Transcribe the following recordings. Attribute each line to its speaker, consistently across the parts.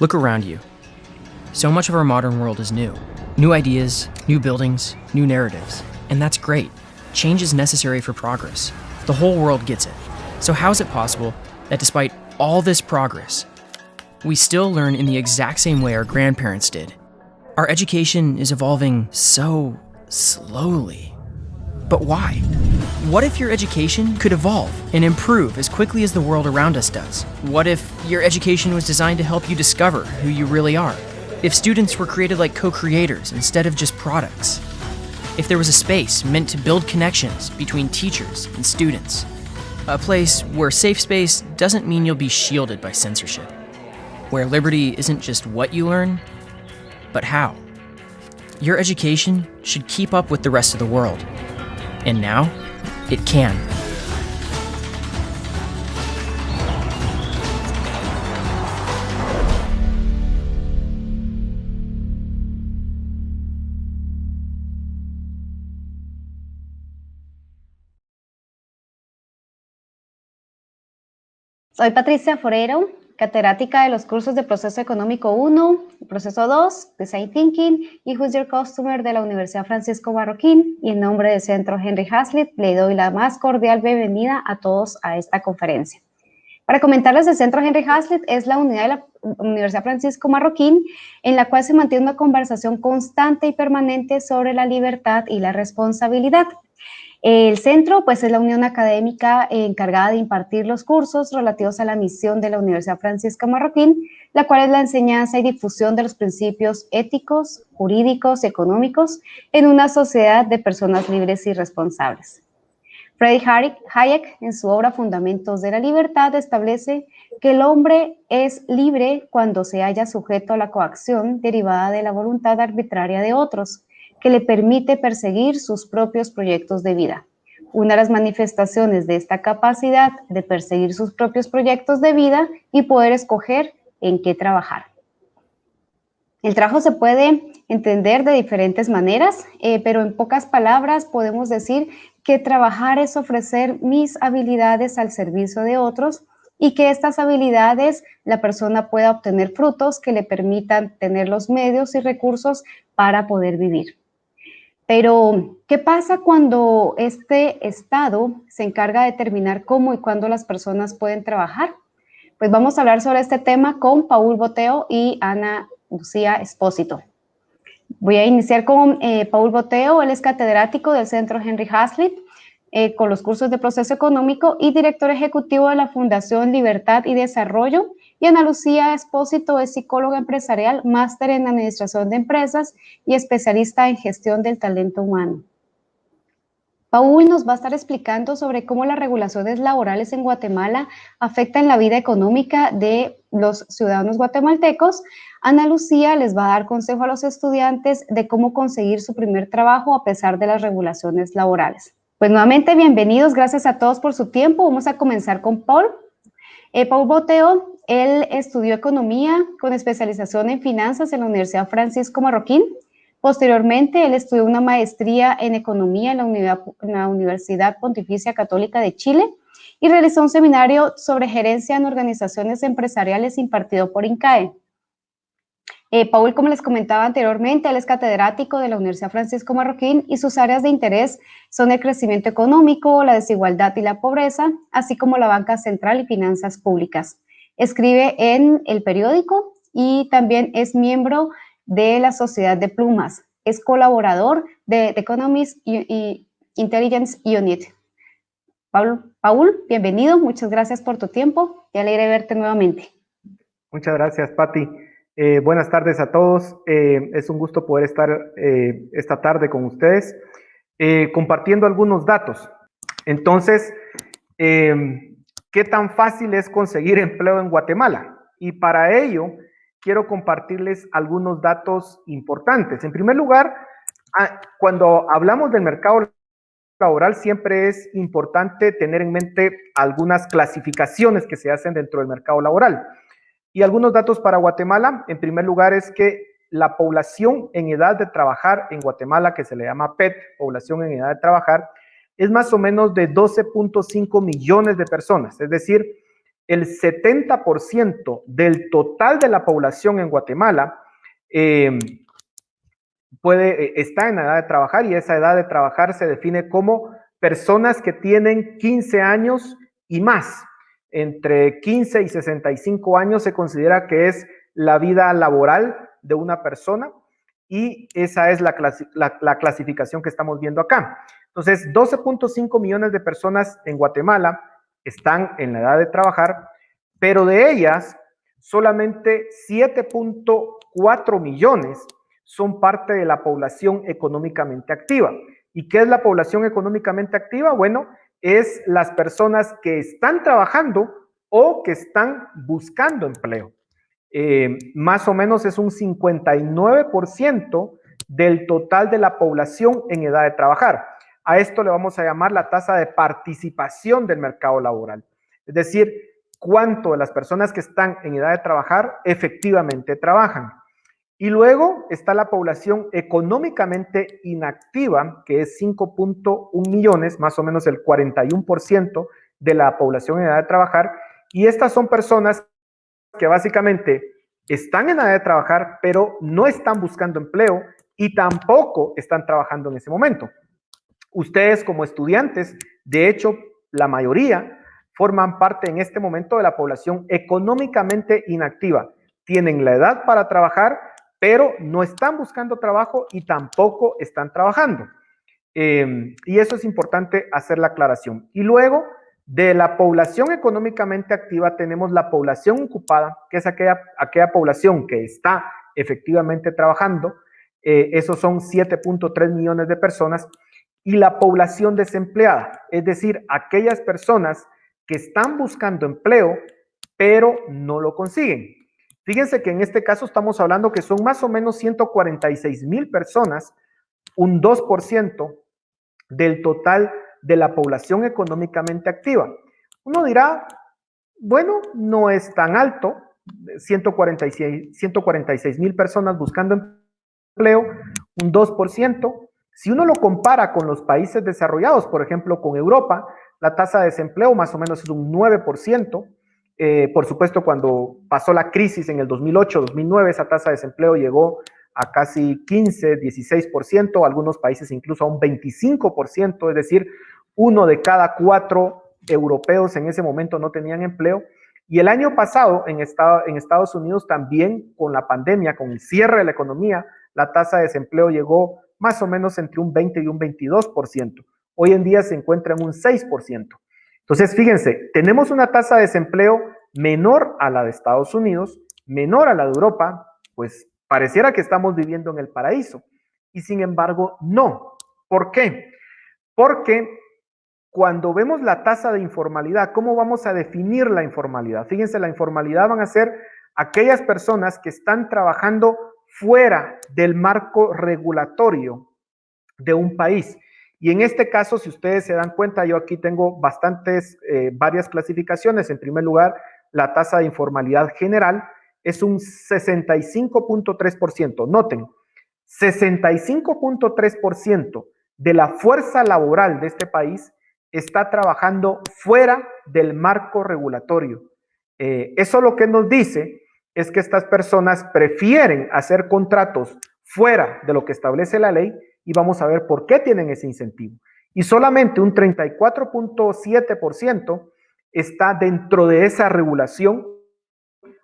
Speaker 1: Look around you. So much of our modern world is new. New ideas, new buildings, new narratives. And that's great. Change is necessary for progress. The whole world gets it. So, how is it possible that despite all this progress, we still learn in the exact same way our grandparents did? Our education is evolving so slowly. But why? What if your education could evolve and improve as quickly as the world around us does? What if your education was designed to help you discover who you really are? If students were created like co creators instead of just products? If there was a space meant to build connections between teachers and students? A place where safe space doesn't mean you'll be shielded by censorship. Where liberty isn't just what you learn, but how. Your education should keep up with the rest of the world. And now, it can.
Speaker 2: Soy Patricia Forero, catedrática de los cursos de Proceso Económico 1, Proceso 2, Design Thinking y Who's Your Customer de la Universidad Francisco Marroquín y en nombre del Centro Henry Hazlitt le doy la más cordial bienvenida a todos a esta conferencia. Para comentarles, el Centro Henry Hazlitt es la unidad de la Universidad Francisco Marroquín en la cual se mantiene una conversación constante y permanente sobre la libertad y la responsabilidad. El centro, pues, es la unión académica encargada de impartir los cursos relativos a la misión de la Universidad Francisca Marroquín, la cual es la enseñanza y difusión de los principios éticos, jurídicos y económicos en una sociedad de personas libres y responsables. Freddy Hayek, en su obra Fundamentos de la Libertad, establece que el hombre es libre cuando se haya sujeto a la coacción derivada de la voluntad arbitraria de otros, que le permite perseguir sus propios proyectos de vida. Una de las manifestaciones de esta capacidad de perseguir sus propios proyectos de vida y poder escoger en qué trabajar. El trabajo se puede entender de diferentes maneras, eh, pero en pocas palabras podemos decir que trabajar es ofrecer mis habilidades al servicio de otros y que estas habilidades la persona pueda obtener frutos que le permitan tener los medios y recursos para poder vivir. Pero, ¿qué pasa cuando este Estado se encarga de determinar cómo y cuándo las personas pueden trabajar? Pues vamos a hablar sobre este tema con Paul Boteo y Ana Lucía Espósito. Voy a iniciar con eh, Paul Boteo, él es catedrático del Centro Henry Hazlitt, eh, con los cursos de proceso económico y director ejecutivo de la Fundación Libertad y Desarrollo y Ana Lucía Espósito es psicóloga empresarial, máster en administración de empresas y especialista en gestión del talento humano. Paul nos va a estar explicando sobre cómo las regulaciones laborales en Guatemala afectan la vida económica de los ciudadanos guatemaltecos. Ana Lucía les va a dar consejo a los estudiantes de cómo conseguir su primer trabajo a pesar de las regulaciones laborales. Pues nuevamente, bienvenidos, gracias a todos por su tiempo. Vamos a comenzar con Paul. Eh, Paul Boteo él estudió economía con especialización en finanzas en la Universidad Francisco Marroquín. Posteriormente, él estudió una maestría en economía en la, Universidad Pontificia Católica de Chile y realizó un seminario sobre gerencia en organizaciones empresariales impartido por INCAE. Eh, Paul, como les comentaba anteriormente, él es catedrático de la Universidad Francisco Marroquín y sus áreas de interés son el crecimiento económico, la desigualdad y la pobreza, así como la banca central y finanzas públicas. Escribe en el periódico y también es miembro de la Sociedad de Plumas. Es colaborador de The Economist Intelligence Unit. Paul, bienvenido, muchas gracias por tu tiempo y alegre verte nuevamente.
Speaker 3: Muchas gracias, Patti. Eh, buenas tardes a todos. Eh, es un gusto poder estar eh, esta tarde con ustedes compartiendo algunos datos. Entonces, ¿Qué tan fácil es conseguir empleo en Guatemala? Y para ello, quiero compartirles algunos datos importantes. En primer lugar, ah, cuando hablamos del mercado laboral, siempre es importante tener en mente algunas clasificaciones que se hacen dentro del mercado laboral. Y algunos datos para Guatemala, en primer lugar, es que la población en edad de trabajar en Guatemala, que se le llama PET, población en edad de trabajar, es más o menos de 12.5 millones de personas, es decir, el 70% del total de la población en Guatemala eh, puede, eh, está en edad de trabajar y esa edad de trabajar se define como personas que tienen 15 años y más. Entre 15 y 65 años se considera que es la vida laboral de una persona y esa es la, la clasificación que estamos viendo acá. Entonces, 12.5 millones de personas en Guatemala están en la edad de trabajar, pero de ellas solamente 7.4 millones son parte de la población económicamente activa. ¿Y qué es la población económicamente activa? Bueno, es las personas que están trabajando o que están buscando empleo. Eh, más o menos es un 59% del total de la población en edad de trabajar. A esto le vamos a llamar la tasa de participación del mercado laboral. Es decir, cuánto de las personas que están en edad de trabajar efectivamente trabajan. Y luego está la población económicamente inactiva, que es 5.1 millones, más o menos el 41% de la población en edad de trabajar. Y estas son personas que básicamente están en edad de trabajar, pero no están buscando empleo y tampoco están trabajando en ese momento. Ustedes como estudiantes, de hecho, la mayoría forman parte en este momento de la población económicamente inactiva. Tienen la edad para trabajar, pero no están buscando trabajo y tampoco están trabajando. Em, y eso es importante hacer la aclaración. Y luego, de la población económicamente activa, tenemos la población ocupada, que es aquella, población que está efectivamente trabajando. Eh, esos son 7.3 millones de personas. Y la población desempleada, es decir, aquellas personas que están buscando empleo, pero no lo consiguen. Fíjense que en este caso estamos hablando que son más o menos 146 mil personas, un 2% del total de la población económicamente activa. Uno dirá, bueno, no es tan alto, 146 mil personas buscando empleo, un 2%. Si uno lo compara con los países desarrollados, por ejemplo, con Europa, la tasa de desempleo más o menos es un 9%. Eh, por supuesto, cuando pasó la crisis en el 2008-2009, esa tasa de desempleo llegó a casi 15, 16%, algunos países incluso a un 25%, es decir, uno de cada cuatro europeos en ese momento no tenían empleo. Y el año pasado en, en Estados Unidos también con la pandemia, con el cierre de la economía, la tasa de desempleo llegó más o menos entre un 20 y un 22%. Hoy en día se encuentra en un 6%. Entonces, fíjense, tenemos una tasa de desempleo menor a la de Estados Unidos, menor a la de Europa, pues pareciera que estamos viviendo en el paraíso. Y sin embargo, no. ¿Por qué? Porque cuando vemos la tasa de informalidad, ¿cómo vamos a definir la informalidad? Fíjense, la informalidad van a ser aquellas personas que están trabajando fuera del marco regulatorio de un país. Y en este caso, si ustedes se dan cuenta, yo aquí tengo bastantes, eh, varias clasificaciones. En primer lugar, la tasa de informalidad general es un 65.3%. Noten, 65.3% de la fuerza laboral de este país está trabajando fuera del marco regulatorio. Eh, eso lo que nos dice es que estas personas prefieren hacer contratos fuera de lo que establece la ley y vamos a ver por qué tienen ese incentivo. Y solamente un 34.7% está dentro de esa regulación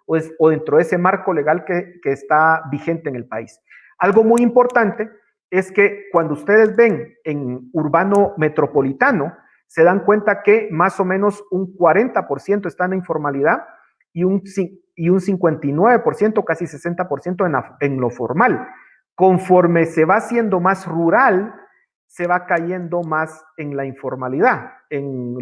Speaker 3: o, dentro de ese marco legal que, está vigente en el país. Algo muy importante es que cuando ustedes ven en urbano metropolitano, se dan cuenta que más o menos un 40% está en informalidad y un, y un 59%, casi 60% en, en lo formal. Conforme se va haciendo más rural, se va cayendo más en la informalidad. En,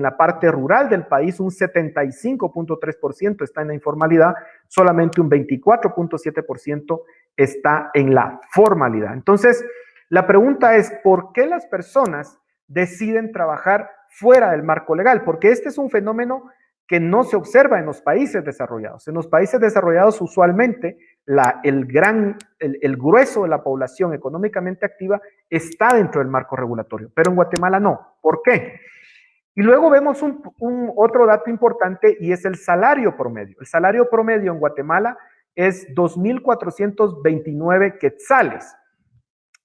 Speaker 3: la parte rural del país, un 75.3% está en la informalidad, solamente un 24.7% está en la formalidad. Entonces, la pregunta es, ¿por qué las personas deciden trabajar fuera del marco legal? Porque este es un fenómeno que no se observa en los países desarrollados. En los países desarrollados usualmente el gran, el, grueso de la población económicamente activa está dentro del marco regulatorio, pero en Guatemala no. ¿Por qué? Y luego vemos un, otro dato importante y es el salario promedio. El salario promedio en Guatemala es 2.429 quetzales.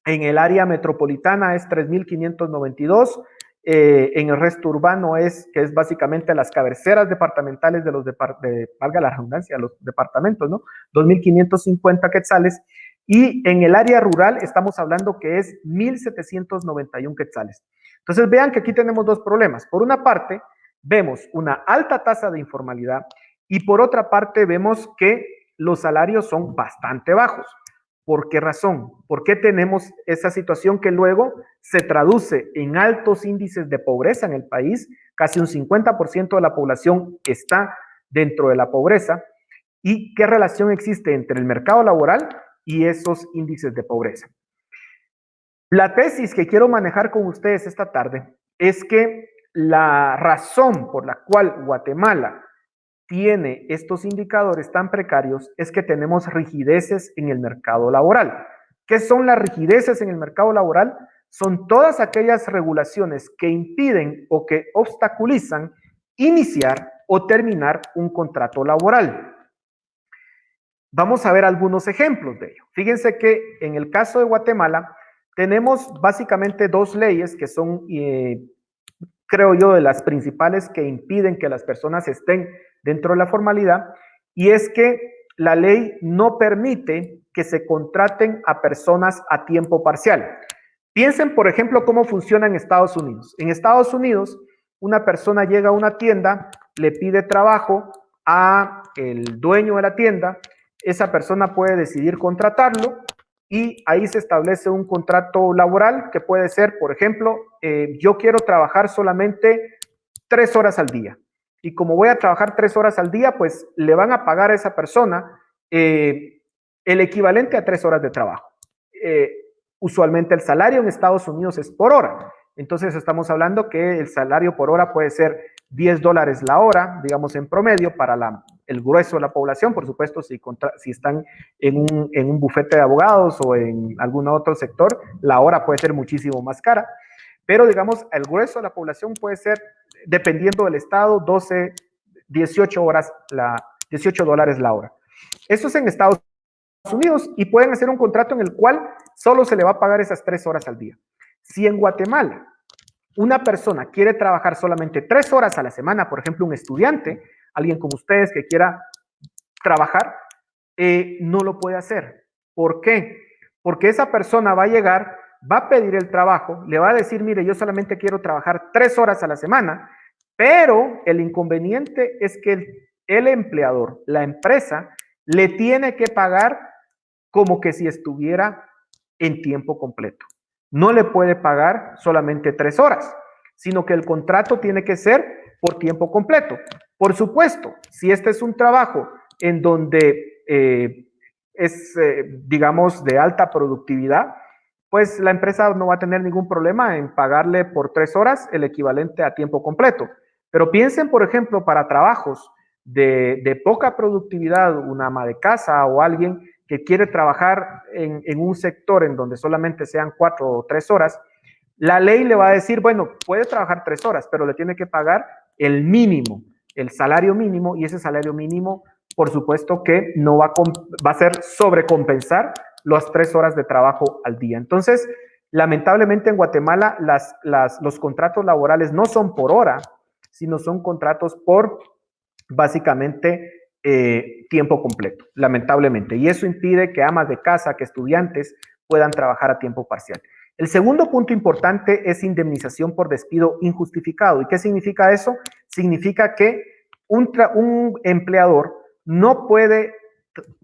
Speaker 3: En el área metropolitana es 3.592. Eh, en el resto urbano es, que es básicamente las cabeceras departamentales de los, de, valga la redundancia, los departamentos, ¿no? 2.550 quetzales. Y en el área rural estamos hablando que es 1.791 quetzales. Entonces vean que aquí tenemos dos problemas. Por una parte, vemos una alta tasa de informalidad y por otra parte vemos que los salarios son bastante bajos. ¿Por qué razón? ¿Por qué tenemos esa situación que luego se traduce en altos índices de pobreza en el país? Casi un 50% de la población está dentro de la pobreza. ¿Y qué relación existe entre el mercado laboral y esos índices de pobreza? La tesis que quiero manejar con ustedes esta tarde es que la razón por la cual Guatemala tiene estos indicadores tan precarios es que tenemos rigideces en el mercado laboral. ¿Qué son las rigideces en el mercado laboral? Son todas aquellas regulaciones que impiden o que obstaculizan iniciar o terminar un contrato laboral. Vamos a ver algunos ejemplos de ello. Fíjense que en el caso de Guatemala, tenemos básicamente dos leyes que son, eh, creo yo, de las principales que impiden que las personas estén dentro de la formalidad, y es que la ley no permite que se contraten a personas a tiempo parcial. Piensen, por ejemplo, cómo funciona en Estados Unidos. En Estados Unidos, una persona llega a una tienda, le pide trabajo a el dueño de la tienda, esa persona puede decidir contratarlo y ahí se establece un contrato laboral que puede ser, por ejemplo, eh, yo quiero trabajar solamente tres horas al día. Y como voy a trabajar tres horas al día, pues le van a pagar a esa persona eh, el equivalente a tres horas de trabajo. Eh, usualmente el salario en Estados Unidos es por hora. Entonces estamos hablando que el salario por hora puede ser 10 dólares la hora, digamos en promedio, para la, el grueso de la población, por supuesto, si, si están en un, en un bufete de abogados o en algún otro sector, la hora puede ser muchísimo más cara, pero digamos, el grueso de la población puede ser, dependiendo del estado, 12, 18 horas, la, 18 dólares la hora. Eso es en Estados Unidos y pueden hacer un contrato en el cual solo se le va a pagar esas tres horas al día. Si en Guatemala una persona quiere trabajar solamente tres horas a la semana, por ejemplo, un estudiante, alguien como ustedes que quiera trabajar, eh, no lo puede hacer. ¿Por qué? Porque esa persona va a llegar, va a pedir el trabajo, le va a decir, mire, yo solamente quiero trabajar tres horas a la semana, pero el inconveniente es que el, empleador, la empresa, le tiene que pagar como que si estuviera en tiempo completo no le puede pagar solamente tres horas, sino que el contrato tiene que ser por tiempo completo. Por supuesto, si este es un trabajo en donde eh, es, eh, digamos, de alta productividad, pues la empresa no va a tener ningún problema en pagarle por tres horas el equivalente a tiempo completo. Pero piensen, por ejemplo, para trabajos de, poca productividad, una ama de casa o alguien que quiere trabajar en, un sector en donde solamente sean cuatro o tres horas, la ley le va a decir, bueno, puede trabajar tres horas, pero le tiene que pagar el mínimo, el salario mínimo, y ese salario mínimo, por supuesto que no va a ser sobrecompensar las tres horas de trabajo al día. Entonces, lamentablemente en Guatemala las, los contratos laborales no son por hora, sino son contratos por básicamente eh, tiempo completo, lamentablemente. Y eso impide que amas de casa, que estudiantes puedan trabajar a tiempo parcial. El segundo punto importante es indemnización por despido injustificado. ¿Y qué significa eso? Significa que un, un empleador no puede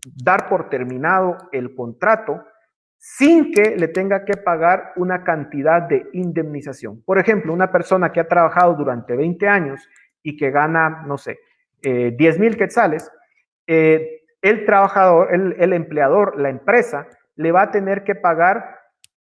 Speaker 3: dar por terminado el contrato sin que le tenga que pagar una cantidad de indemnización. Por ejemplo, una persona que ha trabajado durante 20 años y que gana, no sé, eh, 10 mil quetzales, eh, el trabajador, el, empleador, la empresa, le va a tener que pagar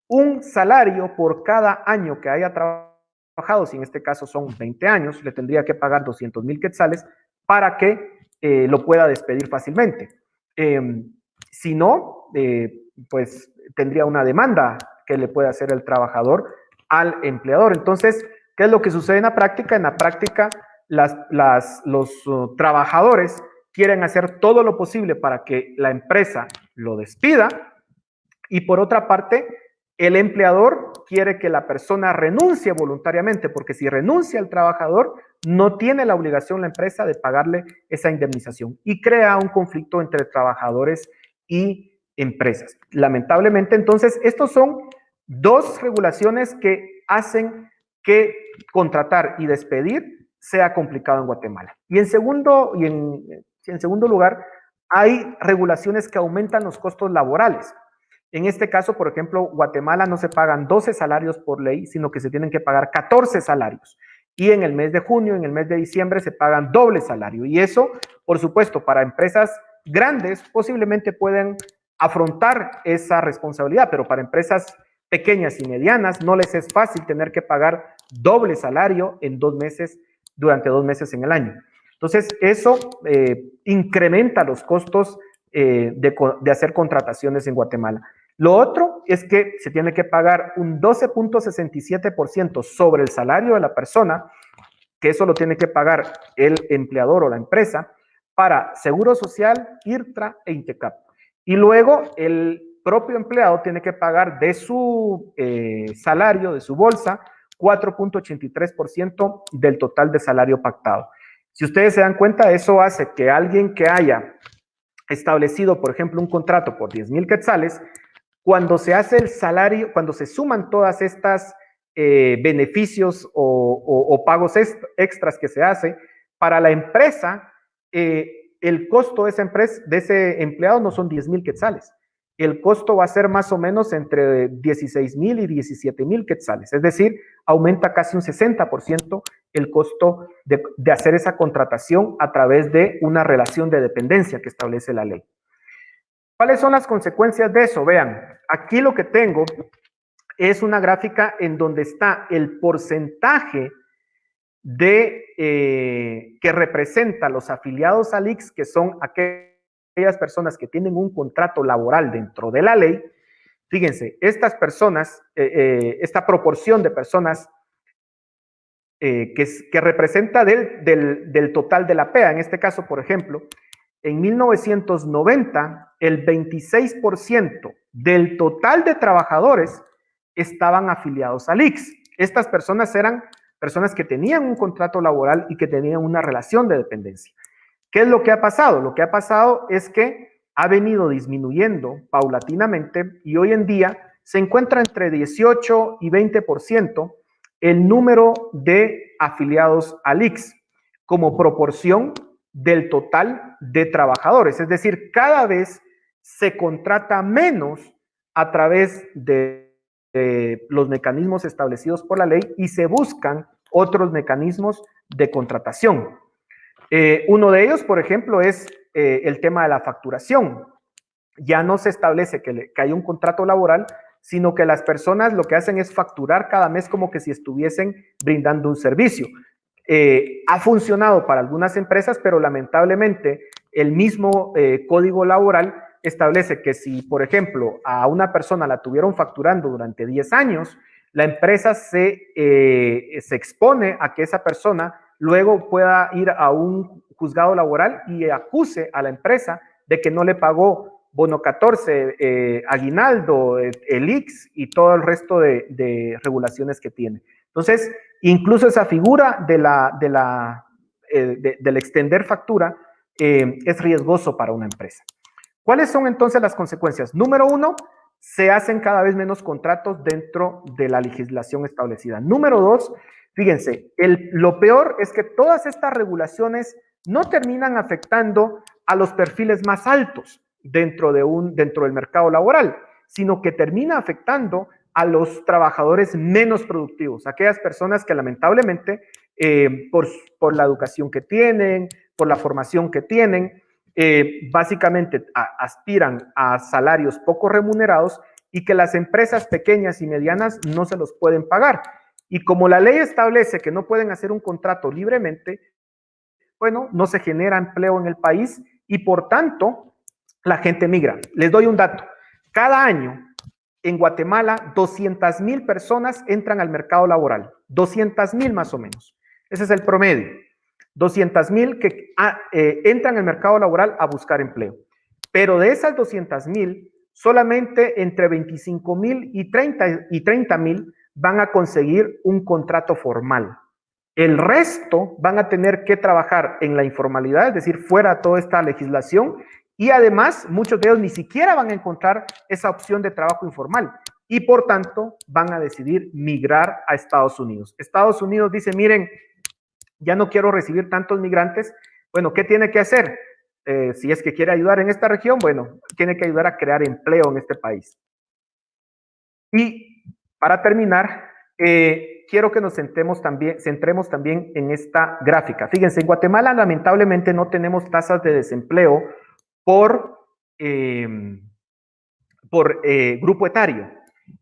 Speaker 3: un salario por cada año que haya trabajado, si en este caso son 20 años, le tendría que pagar 200 mil quetzales para que eh, lo pueda despedir fácilmente. Em, si no, eh, pues tendría una demanda que le puede hacer el trabajador al empleador. Entonces, ¿Qué es lo que sucede en la práctica? En la práctica, las, los uh, trabajadores quieren hacer todo lo posible para que la empresa lo despida y por otra parte, el empleador quiere que la persona renuncie voluntariamente, porque si renuncia el trabajador, no tiene la obligación la empresa de pagarle esa indemnización y crea un conflicto entre trabajadores y empresas. Lamentablemente, entonces, estos son dos regulaciones que hacen que contratar y despedir sea complicado en Guatemala. Y en segundo, y en, en segundo lugar, hay regulaciones que aumentan los costos laborales. En este caso, por ejemplo, Guatemala no se pagan 12 salarios por ley, sino que se tienen que pagar 14 salarios. Y en el mes de junio, en el mes de diciembre, se pagan doble salario. Y eso, por supuesto, para empresas grandes posiblemente pueden afrontar esa responsabilidad, pero para empresas pequeñas y medianas no les es fácil tener que pagar doble salario en dos meses, durante dos meses en el año. Entonces, eso eh, incrementa los costos eh, de hacer contrataciones en Guatemala. Lo otro es que se tiene que pagar un 12.67% sobre el salario de la persona, que eso lo tiene que pagar el empleador o la empresa, para Seguro Social, IRTRA e INTECAP. Y luego el propio empleado tiene que pagar de su eh, salario, de su bolsa, 4.83% del total de salario pactado. Si ustedes se dan cuenta, eso hace que alguien que haya establecido, por ejemplo, un contrato por 10 mil quetzales, cuando se hace el salario, cuando se suman todas estas eh, beneficios o, pagos extras que se hace, para la empresa, eh, el costo de ese empleado no son 10 mil quetzales. El costo va a ser más o menos entre 16 mil y 17 mil quetzales. Es decir, aumenta casi un 60% el costo de hacer esa contratación a través de una relación de dependencia que establece la ley. ¿Cuáles son las consecuencias de eso? Vean, aquí lo que tengo es una gráfica en donde está el porcentaje de eh, que representa los afiliados al IX, que son aquellas personas que tienen un contrato laboral dentro de la ley. Fíjense, estas personas, eh, eh, esta proporción de personas que, representa del, del total de la PEA, en este caso, por ejemplo, en 1990, el 26% del total de trabajadores estaban afiliados al IX. Estas personas eran personas que tenían un contrato laboral y que tenían una relación de dependencia. ¿Qué es lo que ha pasado? Lo que ha pasado es que ha venido disminuyendo paulatinamente y hoy en día se encuentra entre 18 y 20% el número de afiliados al IX como proporción del total de trabajadores. Es decir, cada vez se contrata menos a través de, los mecanismos establecidos por la ley y se buscan otros mecanismos de contratación. Eh, uno de ellos, por ejemplo, es eh, el tema de la facturación. Ya no se establece que, que hay un contrato laboral, sino que las personas lo que hacen es facturar cada mes como que si estuviesen brindando un servicio. Eh, ha funcionado para algunas empresas, pero lamentablemente el mismo eh, código laboral establece que si, por ejemplo, a una persona la tuvieron facturando durante 10 años, la empresa se, eh, se expone a que esa persona luego pueda ir a un juzgado laboral y acuse a la empresa de que no le pagó bono 14, aguinaldo, el IX y todo el resto de regulaciones que tiene. Entonces, Incluso esa figura de la, de la, eh, del extender factura eh, es riesgoso para una empresa. ¿Cuáles son entonces las consecuencias? Número uno, se hacen cada vez menos contratos dentro de la legislación establecida. Número dos, fíjense, lo peor es que todas estas regulaciones no terminan afectando a los perfiles más altos dentro, de un, dentro del mercado laboral, sino que termina afectando a los trabajadores menos productivos, aquellas personas que lamentablemente eh, por, por, la educación que tienen, por la formación que tienen, eh, básicamente aspiran a salarios poco remunerados y que las empresas pequeñas y medianas no se los pueden pagar. Y como la ley establece que no pueden hacer un contrato libremente, bueno, no se genera empleo en el país y por tanto la gente migra. Les doy un dato. Cada año en Guatemala 200 mil personas entran al mercado laboral, 200 mil más o menos. Ese es el promedio. 200 mil que ah, eh, entran al mercado laboral a buscar empleo. Pero de esas 200 mil, solamente entre 25 mil y 30 mil van a conseguir un contrato formal. El resto van a tener que trabajar en la informalidad, es decir, fuera de toda esta legislación, y además muchos de ellos ni siquiera van a encontrar esa opción de trabajo informal y por tanto van a decidir migrar a Estados Unidos. Estados Unidos dice, miren, ya no quiero recibir tantos migrantes. Bueno, ¿qué tiene que hacer? Eh, si es que quiere ayudar en esta región, bueno, tiene que ayudar a crear empleo en este país. Y para terminar, eh, quiero que nos centremos también, centremos también en esta gráfica. Fíjense, en Guatemala lamentablemente no tenemos tasas de desempleo por, em, por eh, grupo etario,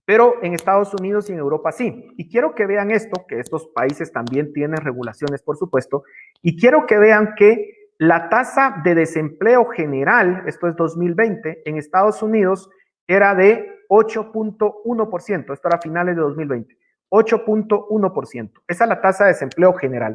Speaker 3: pero en Estados Unidos y en Europa sí. Y quiero que vean esto, que estos países también tienen regulaciones, por supuesto, y quiero que vean que la tasa de desempleo general, esto es 2020, en Estados Unidos era de 8.1%, esto era a finales de 2020, 8.1%. Esa es la tasa de desempleo general.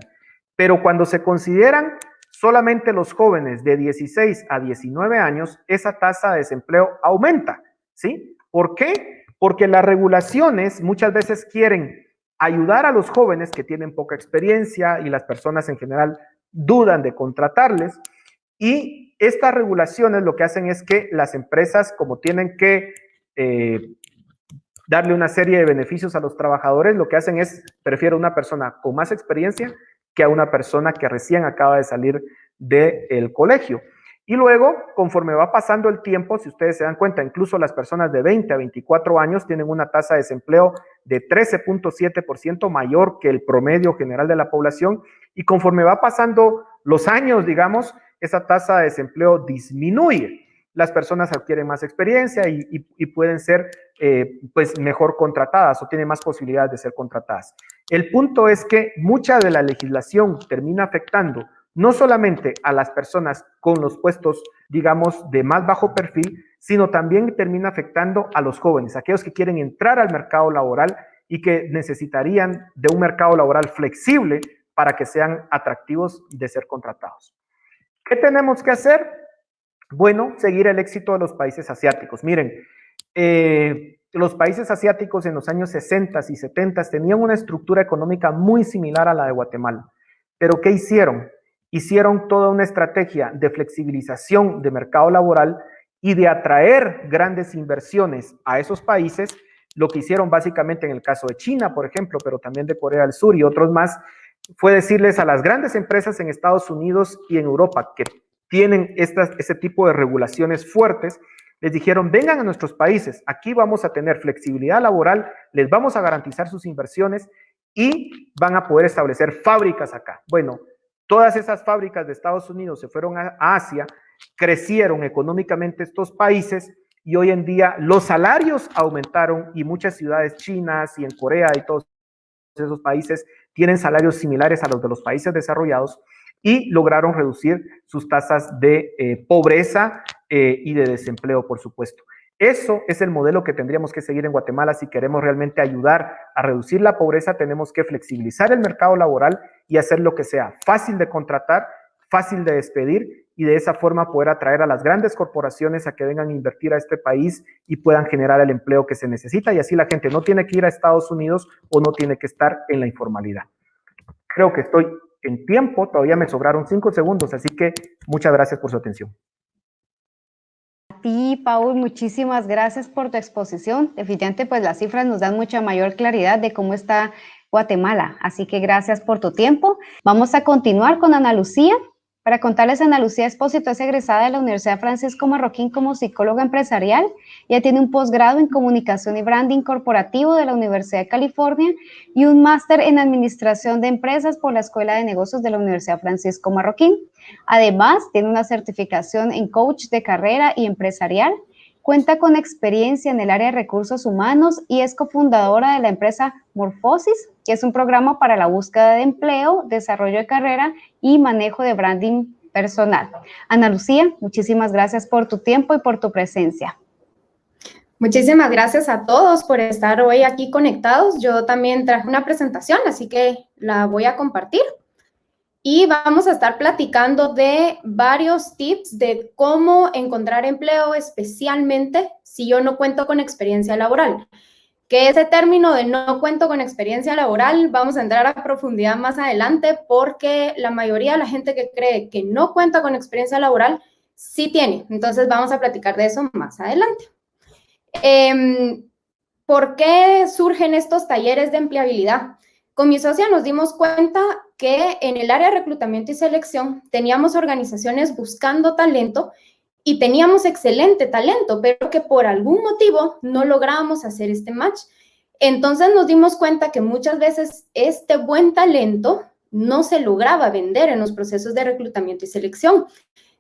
Speaker 3: Pero cuando se consideran solamente los jóvenes de 16 a 19 años, esa tasa de desempleo aumenta, ¿sí? ¿Por qué? Porque las regulaciones muchas veces quieren ayudar a los jóvenes que tienen poca experiencia y las personas en general dudan de contratarles y estas regulaciones lo que hacen es que las empresas como tienen que eh, darle una serie de beneficios a los trabajadores, lo que hacen es prefiero una persona con más experiencia que a una persona que recién acaba de salir del colegio. Y luego, conforme va pasando el tiempo, si ustedes se dan cuenta, incluso las personas de 20 a 24 años tienen una tasa de desempleo de 13.7% mayor que el promedio general de la población. Y conforme va pasando los años, digamos, esa tasa de desempleo disminuye. Las personas adquieren más experiencia y, pueden ser eh, pues mejor contratadas o tienen más posibilidades de ser contratadas. El punto es que mucha de la legislación termina afectando no solamente a las personas con los puestos, digamos, de más bajo perfil, sino también termina afectando a los jóvenes, aquellos que quieren entrar al mercado laboral y que necesitarían de un mercado laboral flexible para que sean atractivos de ser contratados. ¿Qué tenemos que hacer? Bueno, seguir el éxito de los países asiáticos. Miren, eh, los países asiáticos en los años 60 y 70 tenían una estructura económica muy similar a la de Guatemala. Pero ¿qué hicieron? Hicieron toda una estrategia de flexibilización de mercado laboral y de atraer grandes inversiones a esos países. Lo que hicieron básicamente en el caso de China, por ejemplo, pero también de Corea del Sur y otros más, fue decirles a las grandes empresas en Estados Unidos y en Europa que tienen estas, ese tipo de regulaciones fuertes, les dijeron, vengan a nuestros países, aquí vamos a tener flexibilidad laboral, les vamos a garantizar sus inversiones y van a poder establecer fábricas acá. Bueno, todas esas fábricas de Estados Unidos se fueron a Asia, crecieron económicamente estos países y hoy en día los salarios aumentaron y muchas ciudades chinas y en Corea y todos esos países tienen salarios similares a los de los países desarrollados y lograron reducir sus tasas de eh, pobreza eh, y de desempleo, por supuesto. Eso es el modelo que tendríamos que seguir en Guatemala si queremos realmente ayudar a reducir la pobreza. Tenemos que flexibilizar el mercado laboral y hacer lo que sea fácil de contratar, fácil de despedir y de esa forma poder atraer a las grandes corporaciones a que vengan a invertir a este país y puedan generar el empleo que se necesita y así la gente no tiene que ir a Estados Unidos o no tiene que estar en la informalidad. Creo que estoy en tiempo, todavía me sobraron cinco segundos, así que muchas gracias por su atención.
Speaker 2: Ti, Paul, muchísimas gracias por tu exposición. Definitivamente, pues las cifras nos dan mucha mayor claridad de cómo está Guatemala, así que gracias por tu tiempo. Vamos a continuar con Ana Lucía. Para contarles, Ana Lucía Espósito es egresada de la Universidad Francisco Marroquín como psicóloga empresarial. Ella tiene un posgrado en comunicación y branding corporativo de la Universidad de California y un máster en administración de empresas por la Escuela de Negocios de la Universidad Francisco Marroquín. Además, tiene una certificación en coach de carrera y empresarial. Cuenta con experiencia en el área de recursos humanos y es cofundadora de la empresa Morphosis, que es un programa para la búsqueda de empleo, desarrollo de carrera y manejo de branding personal. Ana Lucía, muchísimas gracias por tu tiempo y por tu presencia.
Speaker 4: Muchísimas gracias a todos por estar hoy aquí conectados. Yo también traje una presentación, así que la voy a compartir. Y vamos a estar platicando de varios tips de cómo encontrar empleo, especialmente si yo no cuento con experiencia laboral. Que ese término de no cuento con experiencia laboral, vamos a entrar a profundidad más adelante porque la mayoría de la gente que cree que no cuenta con experiencia laboral, sí tiene. Entonces vamos a platicar de eso más adelante. Em, ¿Por qué surgen estos talleres de empleabilidad? Con mi socia nos dimos cuenta que en el área de reclutamiento y selección teníamos organizaciones buscando talento y teníamos excelente talento, pero que por algún motivo no lográbamos hacer este match. Entonces nos dimos cuenta que muchas veces este buen talento no se lograba vender en los procesos de reclutamiento y selección.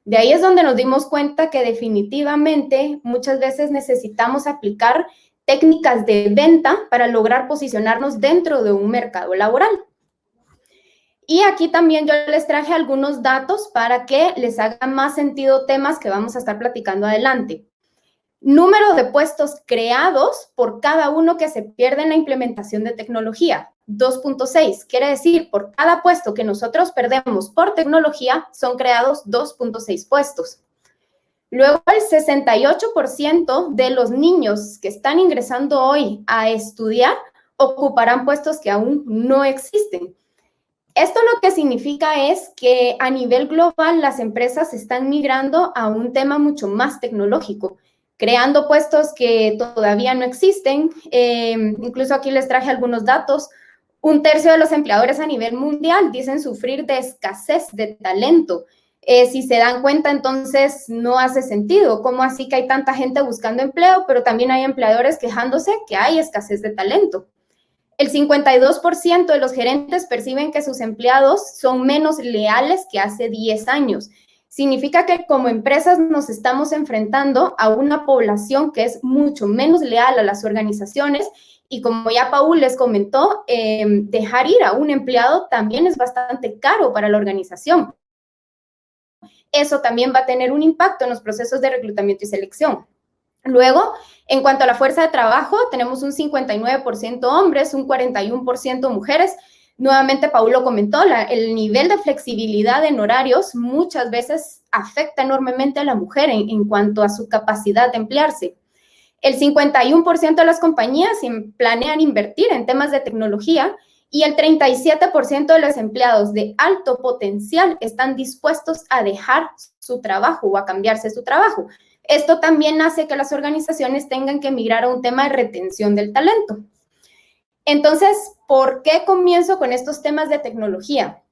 Speaker 4: De ahí es donde nos dimos cuenta que definitivamente muchas veces necesitamos aplicar técnicas de venta para lograr posicionarnos dentro de un mercado laboral. Y aquí también yo les traje algunos datos para que les haga más sentido temas que vamos a estar platicando adelante. Número de puestos creados por cada uno que se pierde en la implementación de tecnología. 2.6. Quiere decir, por cada puesto que nosotros perdemos por tecnología, son creados 2.6 puestos. Luego, el 68% de los niños que están ingresando hoy a estudiar ocuparán puestos que aún no existen. Esto lo que significa es que a nivel global las empresas están migrando a un tema mucho más tecnológico, creando puestos que todavía no existen. Eh, incluso aquí les traje algunos datos. Un tercio de los empleadores a nivel mundial dicen sufrir de escasez de talento. Eh, si se dan cuenta, entonces no hace sentido. ¿Cómo así que hay tanta gente buscando empleo, pero también hay empleadores quejándose que hay escasez de talento? El 52% de los gerentes perciben que sus empleados son menos leales que hace 10 años. Significa que como empresas nos estamos enfrentando a una población que es mucho menos leal a las organizaciones y como ya Paul les comentó, eh, dejar ir a un empleado también es bastante caro para la organización. Eso también va a tener un impacto en los procesos de reclutamiento y selección. Luego, en cuanto a la fuerza de trabajo, tenemos un 59% hombres, un 41% mujeres. Nuevamente, Paulo comentó, el nivel de flexibilidad en horarios muchas veces afecta enormemente a la mujer en cuanto a su capacidad de emplearse. El 51% de las compañías planean invertir en temas de tecnología y el 37% de los empleados de alto potencial están dispuestos a dejar su trabajo o a cambiarse su trabajo. Esto también hace que las organizaciones tengan que migrar a un tema de retención del talento. Entonces, ¿por qué comienzo con estos temas de tecnología?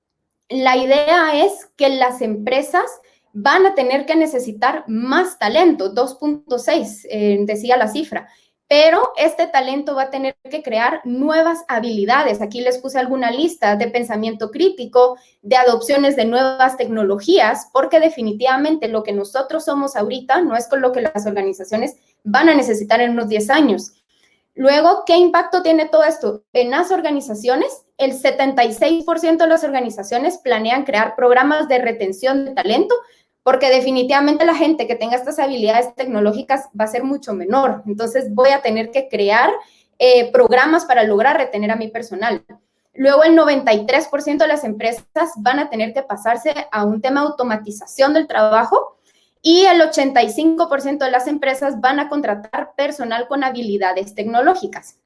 Speaker 4: La idea es que las empresas van a tener que necesitar más talento, 2.6 eh, decía la cifra, pero este talento va a tener que crear nuevas habilidades. Aquí les puse alguna lista de pensamiento crítico, de adopciones de nuevas tecnologías, porque definitivamente lo que nosotros somos ahorita no es con lo que las organizaciones van a necesitar en unos 10 años. Luego, ¿qué impacto tiene todo esto? En las organizaciones, el 76% de las organizaciones planean crear programas de retención de talento porque definitivamente la gente que tenga estas habilidades tecnológicas va a ser mucho menor. Entonces voy a tener que crear eh, programas para lograr retener a mi personal. Luego el 93% de las empresas van a tener que pasarse a un tema de automatización del trabajo y el 85% de las empresas van a contratar personal con habilidades tecnológicas.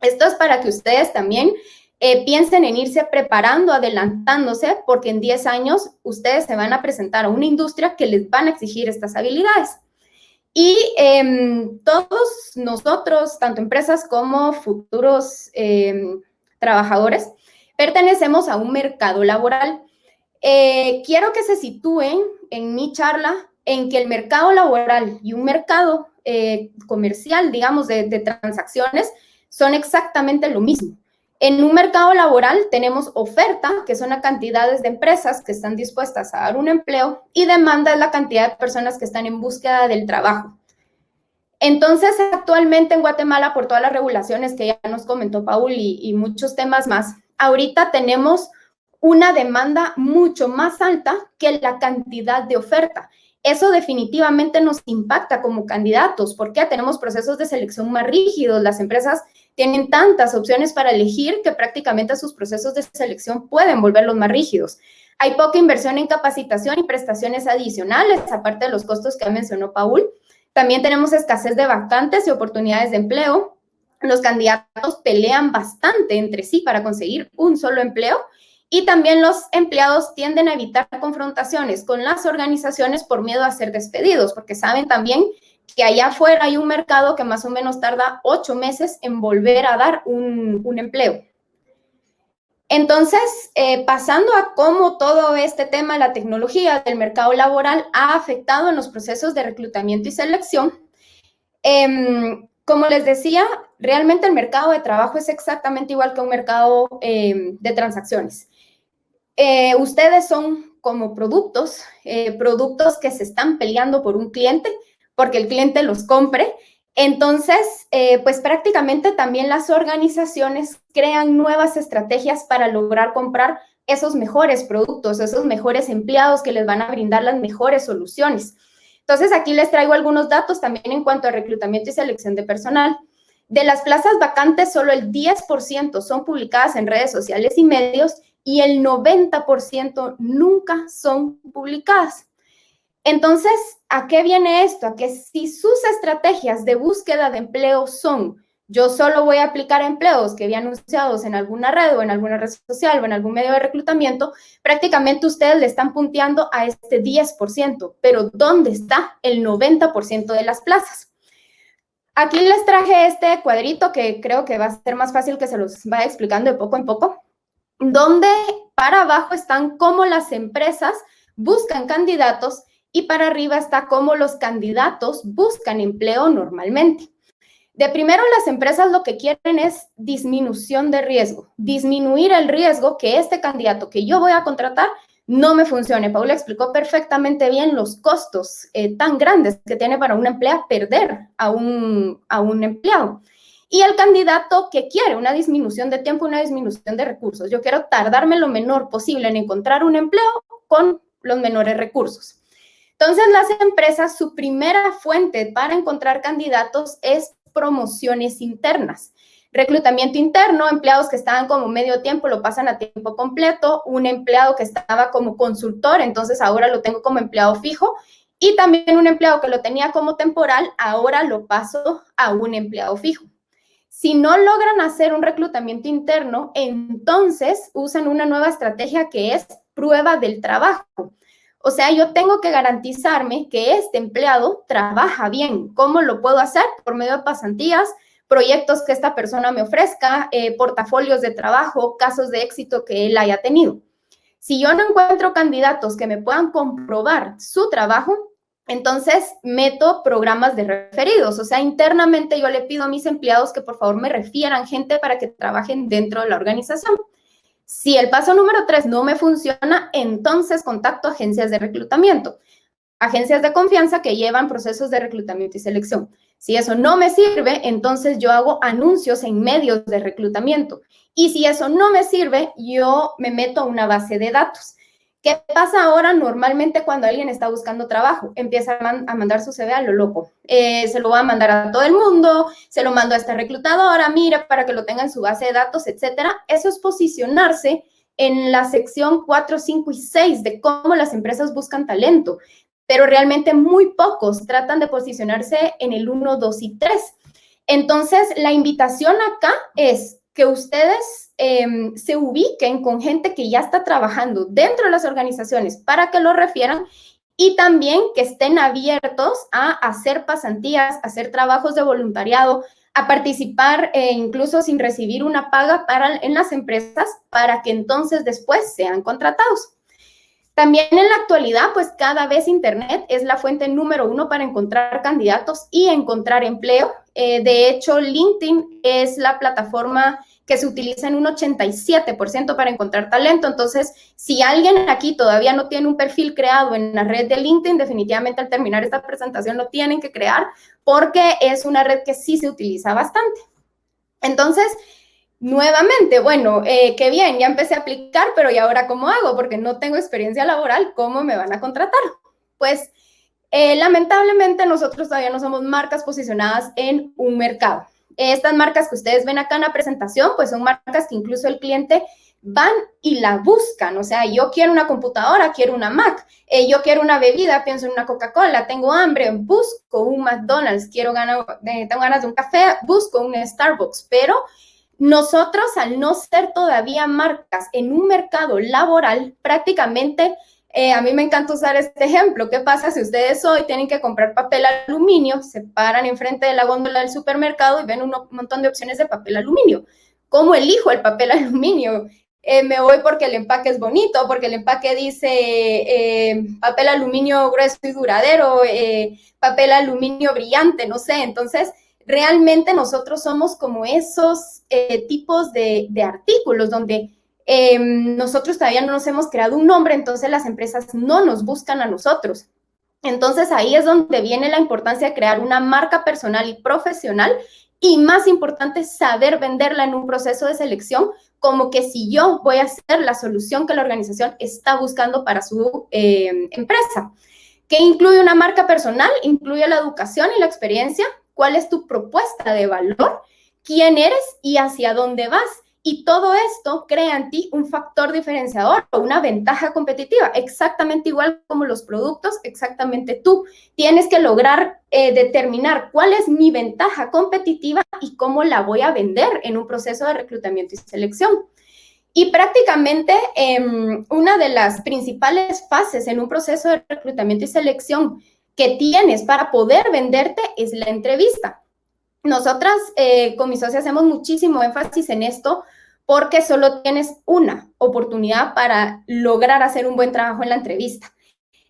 Speaker 4: Esto es para que ustedes también eh, piensen en irse preparando, adelantándose, porque en 10 años ustedes se van a presentar a una industria que les van a exigir estas habilidades. Y em, todos nosotros, tanto empresas como futuros em, trabajadores, pertenecemos a un mercado laboral. Eh, quiero que se sitúen en mi charla en que el mercado laboral y un mercado eh, comercial, digamos, de transacciones, son exactamente lo mismo. En un mercado laboral tenemos oferta, que son las cantidades de empresas que están dispuestas a dar un empleo, y demanda es la cantidad de personas que están en búsqueda del trabajo. Entonces, actualmente en Guatemala, por todas las regulaciones que ya nos comentó Paul y, y muchos temas más, ahorita tenemos una demanda mucho más alta que la cantidad de oferta. eso definitivamente nos impacta como candidatos, porque tenemos procesos de selección más rígidos, las empresas tienen tantas opciones para elegir que prácticamente sus procesos de selección pueden volverlos más rígidos. Hay poca inversión en capacitación y prestaciones adicionales, aparte de los costos que mencionó Paul. También tenemos escasez de vacantes y oportunidades de empleo. Los candidatos pelean bastante entre sí para conseguir un solo empleo y también los empleados tienden a evitar confrontaciones con las organizaciones por miedo a ser despedidos, porque saben también que allá afuera hay un mercado que más o menos tarda ocho meses en volver a dar un, un empleo. Entonces, eh, pasando a cómo todo este tema, la tecnología del mercado laboral ha afectado en los procesos de reclutamiento y selección, em, como les decía, realmente el mercado de trabajo es exactamente igual que un mercado em, de transacciones. Eh, ustedes son como productos, eh, productos que se están peleando por un cliente, porque el cliente los compre entonces, eh, pues prácticamente también las organizaciones crean nuevas estrategias para lograr comprar esos mejores productos, esos mejores empleados que les van a brindar las mejores soluciones. Entonces, aquí les traigo algunos datos también en cuanto a reclutamiento y selección de personal. De las plazas vacantes, solo el 10% son publicadas en redes sociales y medios y el 90% nunca son publicadas. Entonces, ¿a qué viene esto? A que si sus estrategias de búsqueda de empleo son yo solo voy a aplicar empleos que vi anunciados en alguna red o en alguna red social o en algún medio de reclutamiento, prácticamente ustedes le están punteando a este 10%, pero ¿dónde está el 90% de las plazas? Aquí les traje este cuadrito que creo que va a ser más fácil que se los vaya explicando de poco en poco, donde para abajo están cómo las empresas buscan candidatos y para arriba está cómo los candidatos buscan empleo normalmente. De primero, las empresas lo que quieren es disminución de riesgo, disminuir el riesgo que este candidato que yo voy a contratar no me funcione. Paula explicó perfectamente bien los costos eh, tan grandes que tiene para una empleada perder a un, a un empleado. Y el candidato que quiere una disminución de tiempo, una disminución de recursos. Yo quiero tardarme lo menor posible en encontrar un empleo con los menores recursos. Entonces, las empresas, su primera fuente para encontrar candidatos es promociones internas. Reclutamiento interno, empleados que estaban como medio tiempo lo pasan a tiempo completo, un empleado que estaba como consultor, entonces ahora lo tengo como empleado fijo, y también un empleado que lo tenía como temporal, ahora lo paso a un empleado fijo. Si no logran hacer un reclutamiento interno, entonces usan una nueva estrategia que es prueba del trabajo. O sea, yo tengo que garantizarme que este empleado trabaja bien. ¿Cómo lo puedo hacer? Por medio de pasantías, proyectos que esta persona me ofrezca, eh, portafolios de trabajo, casos de éxito que él haya tenido. Si yo no encuentro candidatos que me puedan comprobar su trabajo, entonces meto programas de referidos. O sea, internamente yo le pido a mis empleados que por favor me refieran gente para que trabajen dentro de la organización. Si el paso número tres no me funciona, entonces contacto agencias de reclutamiento, agencias de confianza que llevan procesos de reclutamiento y selección. Si eso no me sirve, entonces yo hago anuncios en medios de reclutamiento. Y si eso no me sirve, yo me meto a una base de datos. ¿Qué pasa ahora normalmente cuando alguien está buscando trabajo? Empieza a, mandar su CV a lo loco. Eh, se lo va a mandar a todo el mundo, se lo mando a esta reclutadora, mira, para que lo tenga en su base de datos, etcétera. Eso es posicionarse en la sección 4, 5 y 6 de cómo las empresas buscan talento, pero realmente muy pocos tratan de posicionarse en el 1, 2 y 3. Entonces, la invitación acá es que ustedes em, se ubiquen con gente que ya está trabajando dentro de las organizaciones para que lo refieran y también que estén abiertos a hacer pasantías, hacer trabajos de voluntariado, a participar eh, incluso sin recibir una paga para, en las empresas para que entonces después sean contratados. También en la actualidad, pues cada vez Internet es la fuente número uno para encontrar candidatos y encontrar empleo. Eh, de hecho, LinkedIn es la plataforma que se utiliza en un 87% para encontrar talento. Entonces, si alguien aquí todavía no tiene un perfil creado en la red de LinkedIn, definitivamente al terminar esta presentación lo tienen que crear porque es una red que sí se utiliza bastante. Entonces, Nuevamente, bueno, eh, qué bien, ya empecé a aplicar, pero ¿y ahora cómo hago? Porque no tengo experiencia laboral, ¿cómo me van a contratar? Pues Eh, lamentablemente nosotros todavía no somos marcas posicionadas en un mercado. Estas marcas que ustedes ven acá en la presentación, pues son marcas que incluso el cliente van y la buscan. O sea, yo quiero una computadora, quiero una Mac, eh, yo quiero una bebida, pienso en una Coca-Cola, tengo hambre, busco un McDonald's, quiero ganar, tengo ganas de un café, busco un Starbucks, pero nosotros al no ser todavía marcas en un mercado laboral, prácticamente eh, a mí me encanta usar este ejemplo. ¿Qué pasa si ustedes hoy tienen que comprar papel aluminio, se paran enfrente de la góndola del supermercado y ven un montón de opciones de papel aluminio? ¿Cómo elijo el papel aluminio? Eh, me voy porque el empaque es bonito, porque el empaque dice eh, papel aluminio grueso y duradero, papel aluminio brillante, no sé. Entonces, realmente nosotros somos como esos tipos de, artículos donde em, nosotros todavía no nos hemos creado un nombre, entonces las empresas no nos buscan a nosotros. Entonces ahí es donde viene la importancia de crear una marca personal y profesional y más importante, saber venderla en un proceso de selección como que si yo voy a ser la solución que la organización está buscando para su eh, empresa. ¿Qué incluye una marca personal? Incluye la educación y la experiencia. ¿Cuál es tu propuesta de valor? ¿Quién eres y hacia dónde vas? Y todo esto crea en ti un factor diferenciador o una ventaja competitiva, exactamente igual como los productos, exactamente tú. Tienes que lograr eh, determinar cuál es mi ventaja competitiva y cómo la voy a vender en un proceso de reclutamiento y selección. Y prácticamente em, una de las principales fases en un proceso de reclutamiento y selección que tienes para poder venderte es la entrevista. Nosotras eh, con mis socios hacemos muchísimo énfasis en esto porque solo tienes una oportunidad para lograr hacer un buen trabajo en la entrevista.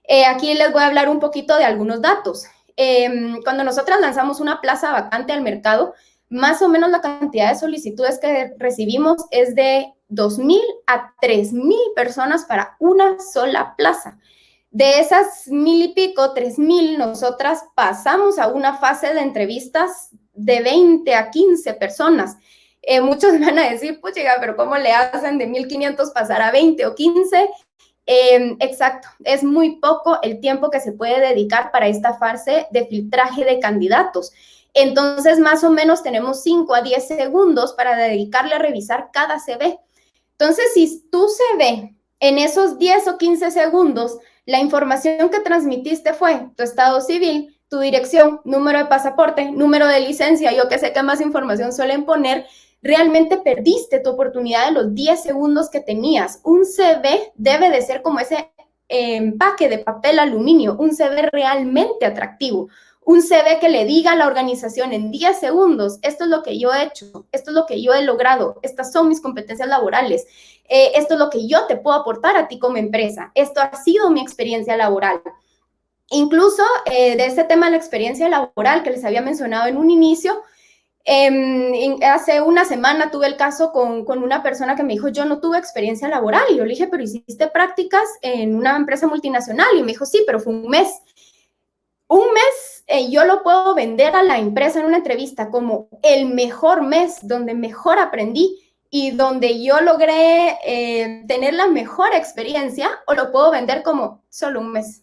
Speaker 4: Eh, aquí les voy a hablar un poquito de algunos datos. Em, cuando nosotras lanzamos una plaza vacante al mercado, más o menos la cantidad de solicitudes que recibimos es de 2.000 a 3.000 personas para una sola plaza. De esas mil y pico, 3.000, nosotras pasamos a una fase de entrevistas de 20 a 15 personas. Eh, muchos van a decir, pues llega, pero ¿cómo le hacen de 1500 pasar a 20 o 15? Em, exacto, es muy poco el tiempo que se puede dedicar para esta fase de filtraje de candidatos. Entonces, más o menos tenemos 5 a 10 segundos para dedicarle a revisar cada CV. Entonces, si tu CV en esos 10 o 15 segundos, la información que transmitiste fue tu estado civil, tu dirección, número de pasaporte, número de licencia, yo que sé qué más información suelen poner, realmente perdiste tu oportunidad de los 10 segundos que tenías. Un CV debe de ser como ese empaque de papel aluminio, un CV realmente atractivo, un CV que le diga a la organización en 10 segundos, esto es lo que yo he hecho, esto es lo que yo he logrado, estas son mis competencias laborales, eh, esto es lo que yo te puedo aportar a ti como empresa, esto ha sido mi experiencia laboral. Incluso eh, de este tema de la experiencia laboral que les había mencionado en un inicio, Em, hace una semana tuve el caso con, una persona que me dijo, yo no tuve experiencia laboral. Y yo le dije, pero hiciste prácticas en una empresa multinacional. Y me dijo, sí, pero fue un mes. Un mes eh, yo lo puedo vender a la empresa en una entrevista como el mejor mes donde mejor aprendí y donde yo logré eh, tener la mejor experiencia o lo puedo vender como solo un mes.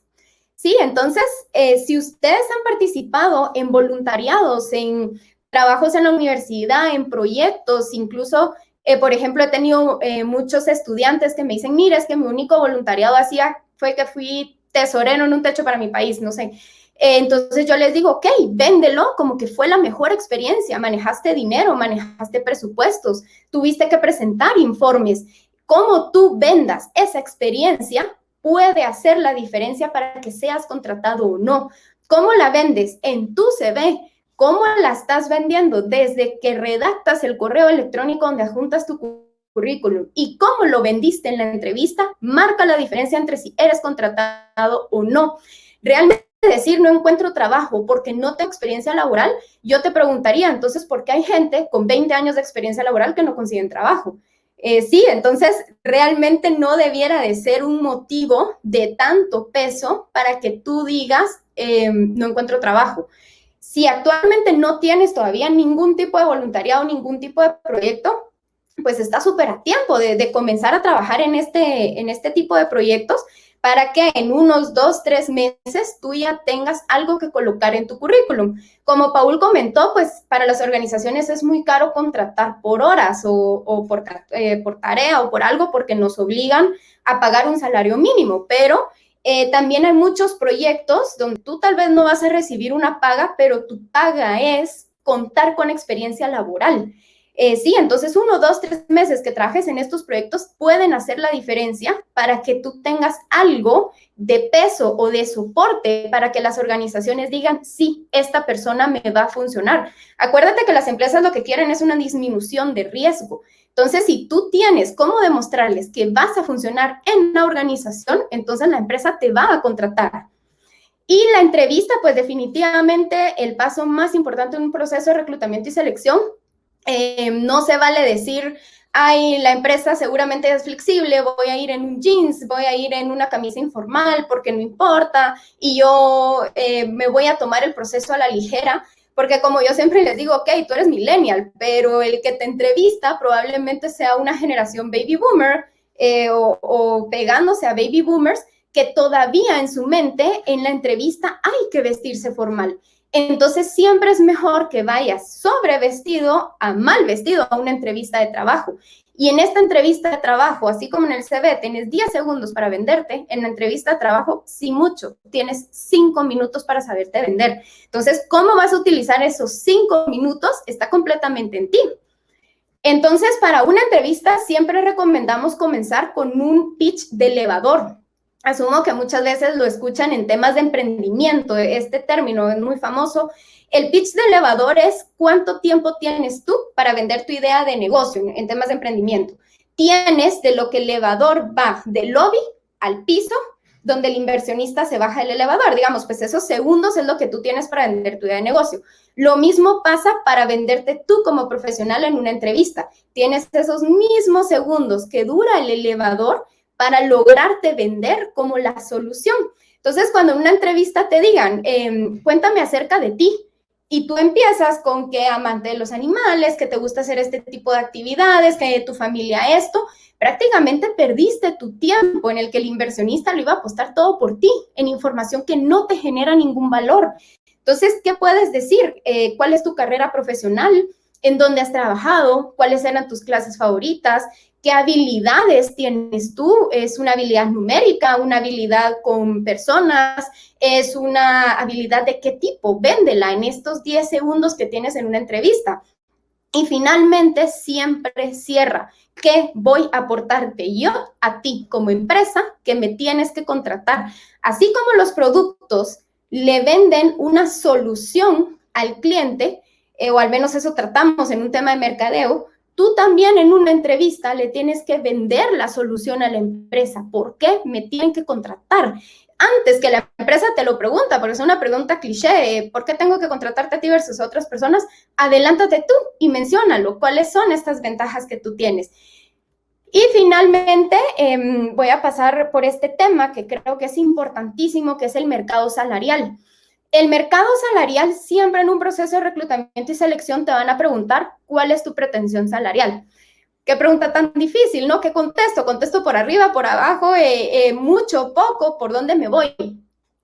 Speaker 4: Sí, entonces, eh, si ustedes han participado en voluntariados, en trabajos en la universidad, en proyectos, incluso, por ejemplo, he tenido muchos estudiantes que me dicen, mira, es que mi único voluntariado hacía fue que fui tesorero en un techo para mi país, no sé. Eh, entonces yo les digo, ok, véndelo como que fue la mejor experiencia, manejaste dinero, manejaste presupuestos, tuviste que presentar informes. Cómo tú vendas esa experiencia puede hacer la diferencia para que seas contratado o no. ¿Cómo la vendes en tu CV? cómo la estás vendiendo desde que redactas el correo electrónico donde adjuntas tu currículum y cómo lo vendiste en la entrevista, marca la diferencia entre si eres contratado o no. Realmente decir no encuentro trabajo porque no tengo experiencia laboral, yo te preguntaría entonces por qué hay gente con 20 años de experiencia laboral que no consiguen trabajo. Eh, sí, entonces realmente no debiera de ser un motivo de tanto peso para que tú digas eh, no encuentro trabajo. Si actualmente no tienes todavía ningún tipo de voluntariado, ningún tipo de proyecto, pues está súper a tiempo de, comenzar a trabajar en este, en este tipo de proyectos para que en unos dos, tres meses tú ya tengas algo que colocar en tu currículum. Como Paul comentó, pues para las organizaciones es muy caro contratar por horas o, por, eh, por, tarea o por algo porque nos obligan a pagar un salario mínimo, pero eh, también hay muchos proyectos donde tú tal vez no vas a recibir una paga, pero tu paga es contar con experiencia laboral. Eh, sí, entonces uno, dos, tres meses que trabajes en estos proyectos pueden hacer la diferencia para que tú tengas algo de peso o de soporte para que las organizaciones digan, sí, esta persona me va a funcionar. Acuérdate que las empresas lo que quieren es una disminución de riesgo. Entonces, si tú tienes cómo demostrarles que vas a funcionar en la organización, entonces la empresa te va a contratar. Y la entrevista, pues definitivamente el paso más importante en un proceso de reclutamiento y selección eh, no se vale decir, ay, la empresa seguramente es flexible, voy a ir en un jeans, voy a ir en una camisa informal porque no importa y yo eh, me voy a tomar el proceso a la ligera. Porque como yo siempre les digo, ok, tú eres millennial, pero el que te entrevista probablemente sea una generación baby boomer eh, o, o pegándose a baby boomers que todavía en su mente en la entrevista hay que vestirse formal. Entonces siempre es mejor que vayas sobre vestido a mal vestido a una entrevista de trabajo. Y en esta entrevista de trabajo, así como en el CV, tienes 10 segundos para venderte, en la entrevista de trabajo, sí mucho, tienes 5 minutos para saberte vender. Entonces, ¿cómo vas a utilizar esos 5 minutos? Está completamente en ti. Entonces, para una entrevista siempre recomendamos comenzar con un pitch de elevador asumo que muchas veces lo escuchan en temas de emprendimiento, este término es muy famoso. El pitch de elevador es cuánto tiempo tienes tú para vender tu idea de negocio en, temas de emprendimiento. Tienes de lo que el elevador va del lobby al piso, donde el inversionista se baja del elevador. Digamos, pues esos segundos es lo que tú tienes para vender tu idea de negocio. Lo mismo pasa para venderte tú como profesional en una entrevista. Tienes esos mismos segundos que dura el elevador para lograrte vender como la solución. Entonces, cuando en una entrevista te digan, em, cuéntame acerca de ti, y tú empiezas con que amante de los animales, que te gusta hacer este tipo de actividades, que tu familia esto, prácticamente perdiste tu tiempo en el que el inversionista lo iba a apostar todo por ti, en información que no te genera ningún valor. Entonces, ¿qué puedes decir? Eh, ¿Cuál es tu carrera profesional? ¿En dónde has trabajado? ¿Cuáles eran tus clases favoritas? ¿Qué habilidades tienes tú? ¿Es una habilidad numérica, una habilidad con personas? ¿Es una habilidad de qué tipo? Véndela en estos 10 segundos que tienes en una entrevista. Y finalmente, siempre cierra. ¿Qué voy a aportarte yo a ti como empresa que me tienes que contratar? Así como los productos le venden una solución al cliente, eh, o al menos eso tratamos en un tema de mercadeo, Tú también en una entrevista le tienes que vender la solución a la empresa. ¿Por qué me tienen que contratar? Antes que la empresa te lo pregunta, porque es una pregunta cliché, ¿por qué tengo que contratarte a ti versus a otras personas? Adelántate tú y menciónalo. ¿Cuáles son estas ventajas que tú tienes? Y finalmente, em, voy a pasar por este tema que creo que es importantísimo, que es el mercado salarial. El mercado salarial siempre en un proceso de reclutamiento y selección te van a preguntar cuál es tu pretensión salarial. Qué pregunta tan difícil, ¿no? ¿Qué contesto? ¿Contesto por arriba, por abajo, eh, eh, mucho, poco? ¿Por dónde me voy?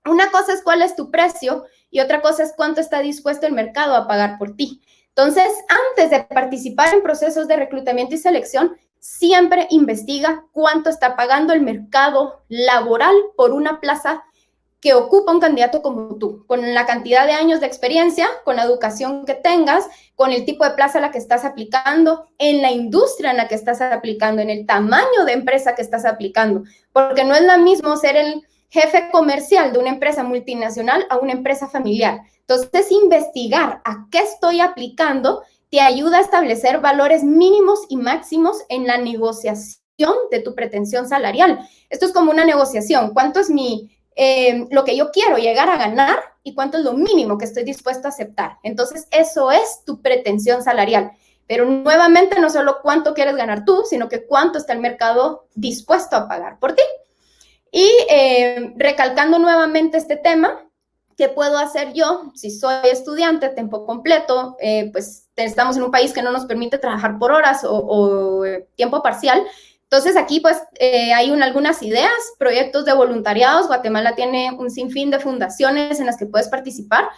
Speaker 4: Una cosa es cuál es tu precio y otra cosa es cuánto está dispuesto el mercado a pagar por ti. Entonces, antes de participar en procesos de reclutamiento y selección, siempre investiga cuánto está pagando el mercado laboral por una plaza que ocupa un candidato como tú, con la cantidad de años de experiencia, con la educación que tengas, con el tipo de plaza a la que estás aplicando, en la industria en la que estás aplicando, en el tamaño de empresa que estás aplicando, porque no es lo mismo ser el jefe comercial de una empresa multinacional a una empresa familiar. Entonces, investigar a qué estoy aplicando te ayuda a establecer valores mínimos y máximos en la negociación de tu pretensión salarial. Esto es como una negociación. ¿Cuánto es mi eh, lo que yo quiero llegar a ganar y cuánto es lo mínimo que estoy dispuesto a aceptar. Entonces, eso es tu pretensión salarial. Pero nuevamente, no solo cuánto quieres ganar tú, sino que cuánto está el mercado dispuesto a pagar por ti. Y eh, recalcando nuevamente este tema, ¿qué puedo hacer yo si soy estudiante a tiempo completo? Eh, pues estamos en un país que no nos permite trabajar por horas o, o tiempo parcial Entonces aquí pues eh, hay algunas ideas, proyectos de voluntariados. Guatemala tiene un sinfín de fundaciones en las que puedes participar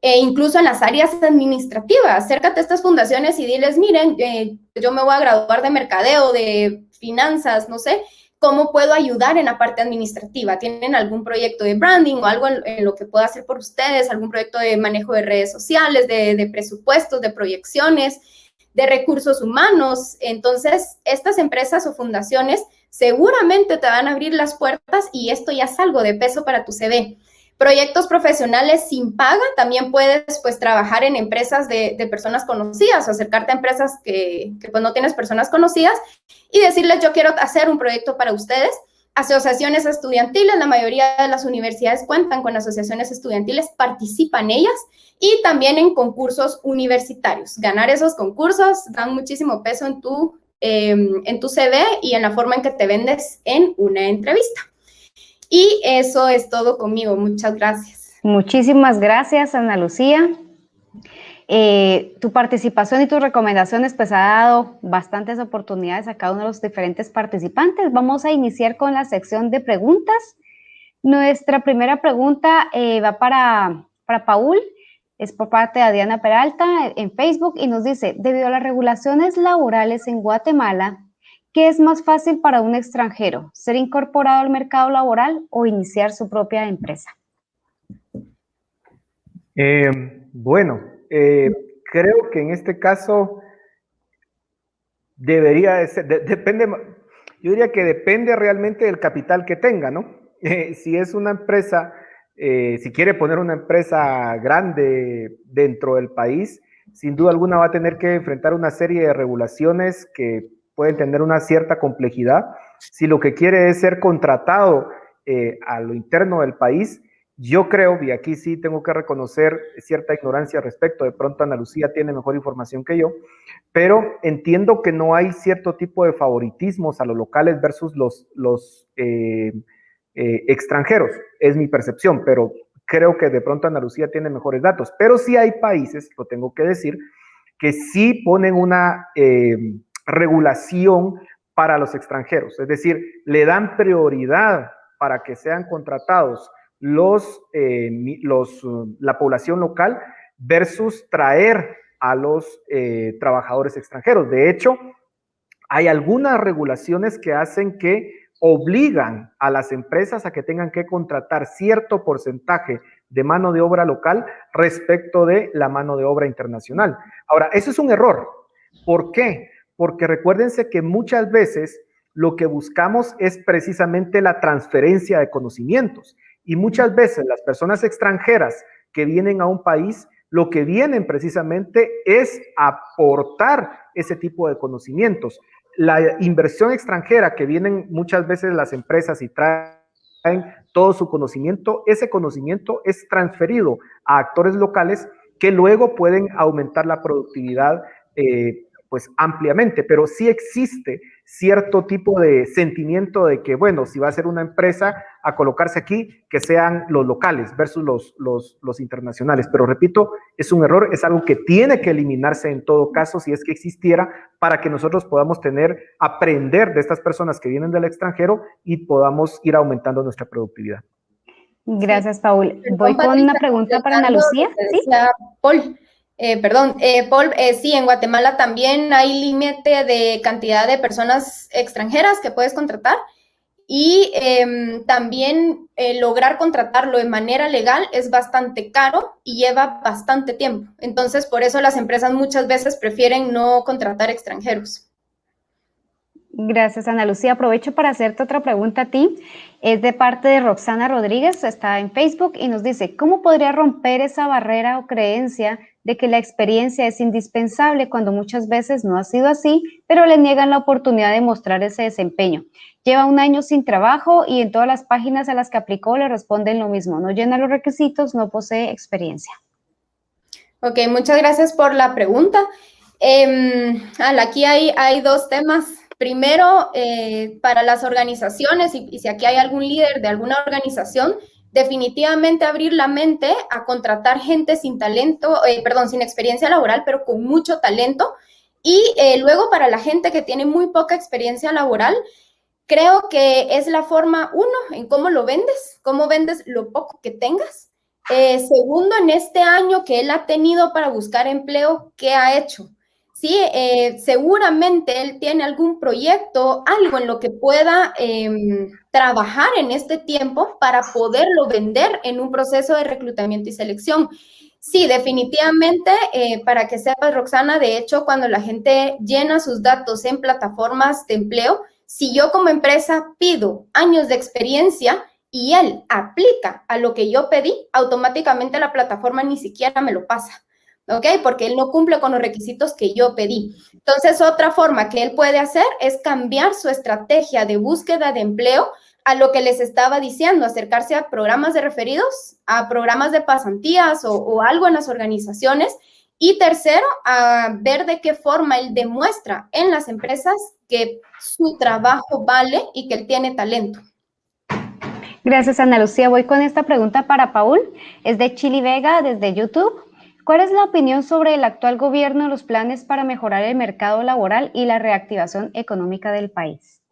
Speaker 4: e incluso en las áreas administrativas. Acércate a estas fundaciones y diles, miren, eh, yo me voy a graduar de mercadeo, de finanzas, no sé, ¿cómo puedo ayudar en la parte administrativa? ¿Tienen algún proyecto de branding o algo en, lo que pueda hacer por ustedes? ¿Algún proyecto de manejo de redes sociales, de, de presupuestos, de proyecciones, de recursos humanos? Entonces, estas empresas o fundaciones seguramente te van a abrir las puertas y esto ya es algo de peso para tu CV. Proyectos profesionales sin paga, también puedes pues trabajar en empresas de, personas conocidas o acercarte a empresas que, pues no tienes personas conocidas y decirles yo quiero hacer un proyecto para ustedes. Asociaciones estudiantiles, la mayoría de las universidades cuentan con asociaciones estudiantiles, participan ellas y también en concursos universitarios. Ganar esos concursos dan muchísimo peso en tu, em, en tu CV y en la forma en que te vendes en una entrevista. Y eso es todo conmigo. Muchas gracias.
Speaker 2: Muchísimas gracias, Ana Lucía. Eh, tu participación y tus recomendaciones pues ha dado bastantes oportunidades a cada uno de los diferentes participantes. Vamos a iniciar con la sección de preguntas. Nuestra primera pregunta eh, va para, para Paul, es por parte de Diana Peralta en Facebook y nos dice, debido a las regulaciones laborales en Guatemala, ¿Qué es más fácil para un extranjero? ¿Ser incorporado al mercado laboral o iniciar su propia empresa?
Speaker 3: Eh, bueno, eh, creo que en este caso debería ser, depende, yo diría que depende realmente del capital que tenga, ¿no? Eh, si es una empresa, si quiere poner una empresa grande dentro del país, sin duda alguna va a tener que enfrentar una serie de regulaciones que pueden tener una cierta complejidad. Si lo que quiere es ser contratado eh, a lo interno del país, yo creo, y aquí sí tengo que reconocer cierta ignorancia al respecto, de pronto Ana Lucía tiene mejor información que yo, pero entiendo que no hay cierto tipo de favoritismos a los locales versus los, eh, eh, extranjeros, es mi percepción, pero creo que de pronto Ana Lucía tiene mejores datos. Pero sí hay países, lo tengo que decir, que sí ponen una regulación para los extranjeros, es decir, le dan prioridad para que sean contratados los, eh, los, la población local versus traer a los eh, trabajadores extranjeros. De hecho, hay algunas regulaciones que hacen que obligan a las empresas a que tengan que contratar cierto porcentaje de mano de obra local respecto de la mano de obra internacional. Ahora, eso es un error. ¿Por qué? porque recuérdense que muchas veces lo que buscamos es precisamente la transferencia de conocimientos y muchas veces las personas extranjeras que vienen a un país lo que vienen precisamente es aportar ese tipo de conocimientos. La inversión extranjera que vienen muchas veces las empresas y traen todo su conocimiento, ese conocimiento es transferido a actores locales que luego pueden aumentar la productividad eh, pues ampliamente, pero sí existe cierto tipo de sentimiento de que, bueno, si va a ser una empresa a colocarse aquí, que sean los locales versus los, los, los internacionales. Pero repito, es un error, es algo que tiene que eliminarse en todo caso si es que existiera para que nosotros podamos tener, aprender de estas personas que vienen del extranjero y podamos ir aumentando nuestra productividad.
Speaker 2: Gracias, Paul. Voy con una pregunta para Ana Lucía. ¿Sí?
Speaker 4: Paul, eh, perdón, eh, Paul, eh, sí, en Guatemala también hay límite de cantidad de personas extranjeras que puedes contratar y em, también lograr contratarlo de manera legal es bastante caro y lleva bastante tiempo. Entonces, por eso las empresas muchas veces prefieren no contratar extranjeros.
Speaker 2: Gracias, Ana Lucía. Aprovecho para hacerte otra pregunta a ti. Es de parte de Roxana Rodríguez, está en Facebook y nos dice, ¿cómo podría romper esa barrera o creencia de que la experiencia es indispensable cuando muchas veces no ha sido así, pero le niegan la oportunidad de mostrar ese desempeño. Lleva un año sin trabajo y en todas las páginas a las que aplicó le responden lo mismo, no llena los requisitos, no posee experiencia.
Speaker 4: Ok, muchas gracias por la pregunta. Eh, aquí hay, hay dos temas. Primero, eh, para las organizaciones, y, y si aquí hay algún líder de alguna organización, definitivamente abrir la mente a contratar gente sin talento, eh, perdón, sin experiencia laboral, pero con mucho talento Y eh, luego para la gente que tiene muy poca experiencia laboral, creo que es la forma, uno, en cómo lo vendes, cómo vendes lo poco que tengas. Eh, segundo, en este año que él ha tenido para buscar empleo, ¿qué ha hecho? Sí, eh, seguramente él tiene algún proyecto, algo en lo que pueda em, trabajar en este tiempo para poderlo vender en un proceso de reclutamiento y selección. Sí, definitivamente, eh, para que sepas, Roxana, de hecho, cuando la gente llena sus datos en plataformas de empleo, si yo como empresa pido años de experiencia y él aplica a lo que yo pedí, automáticamente la plataforma ni siquiera me lo pasa. ¿Ok? Porque él no cumple con los requisitos que yo pedí. Entonces, otra forma que él puede hacer es cambiar su estrategia de búsqueda de empleo a lo que les estaba diciendo, acercarse a programas de referidos, a programas de pasantías o, algo en las organizaciones. Y tercero, a ver de qué forma él demuestra en las empresas que su trabajo vale y que él tiene talento.
Speaker 2: Gracias, Ana Lucía. Voy con esta pregunta para Paul. Es de Chili Vega desde YouTube. ¿Cuál es la opinión sobre el actual gobierno, los planes para mejorar el mercado laboral y la reactivación económica del país?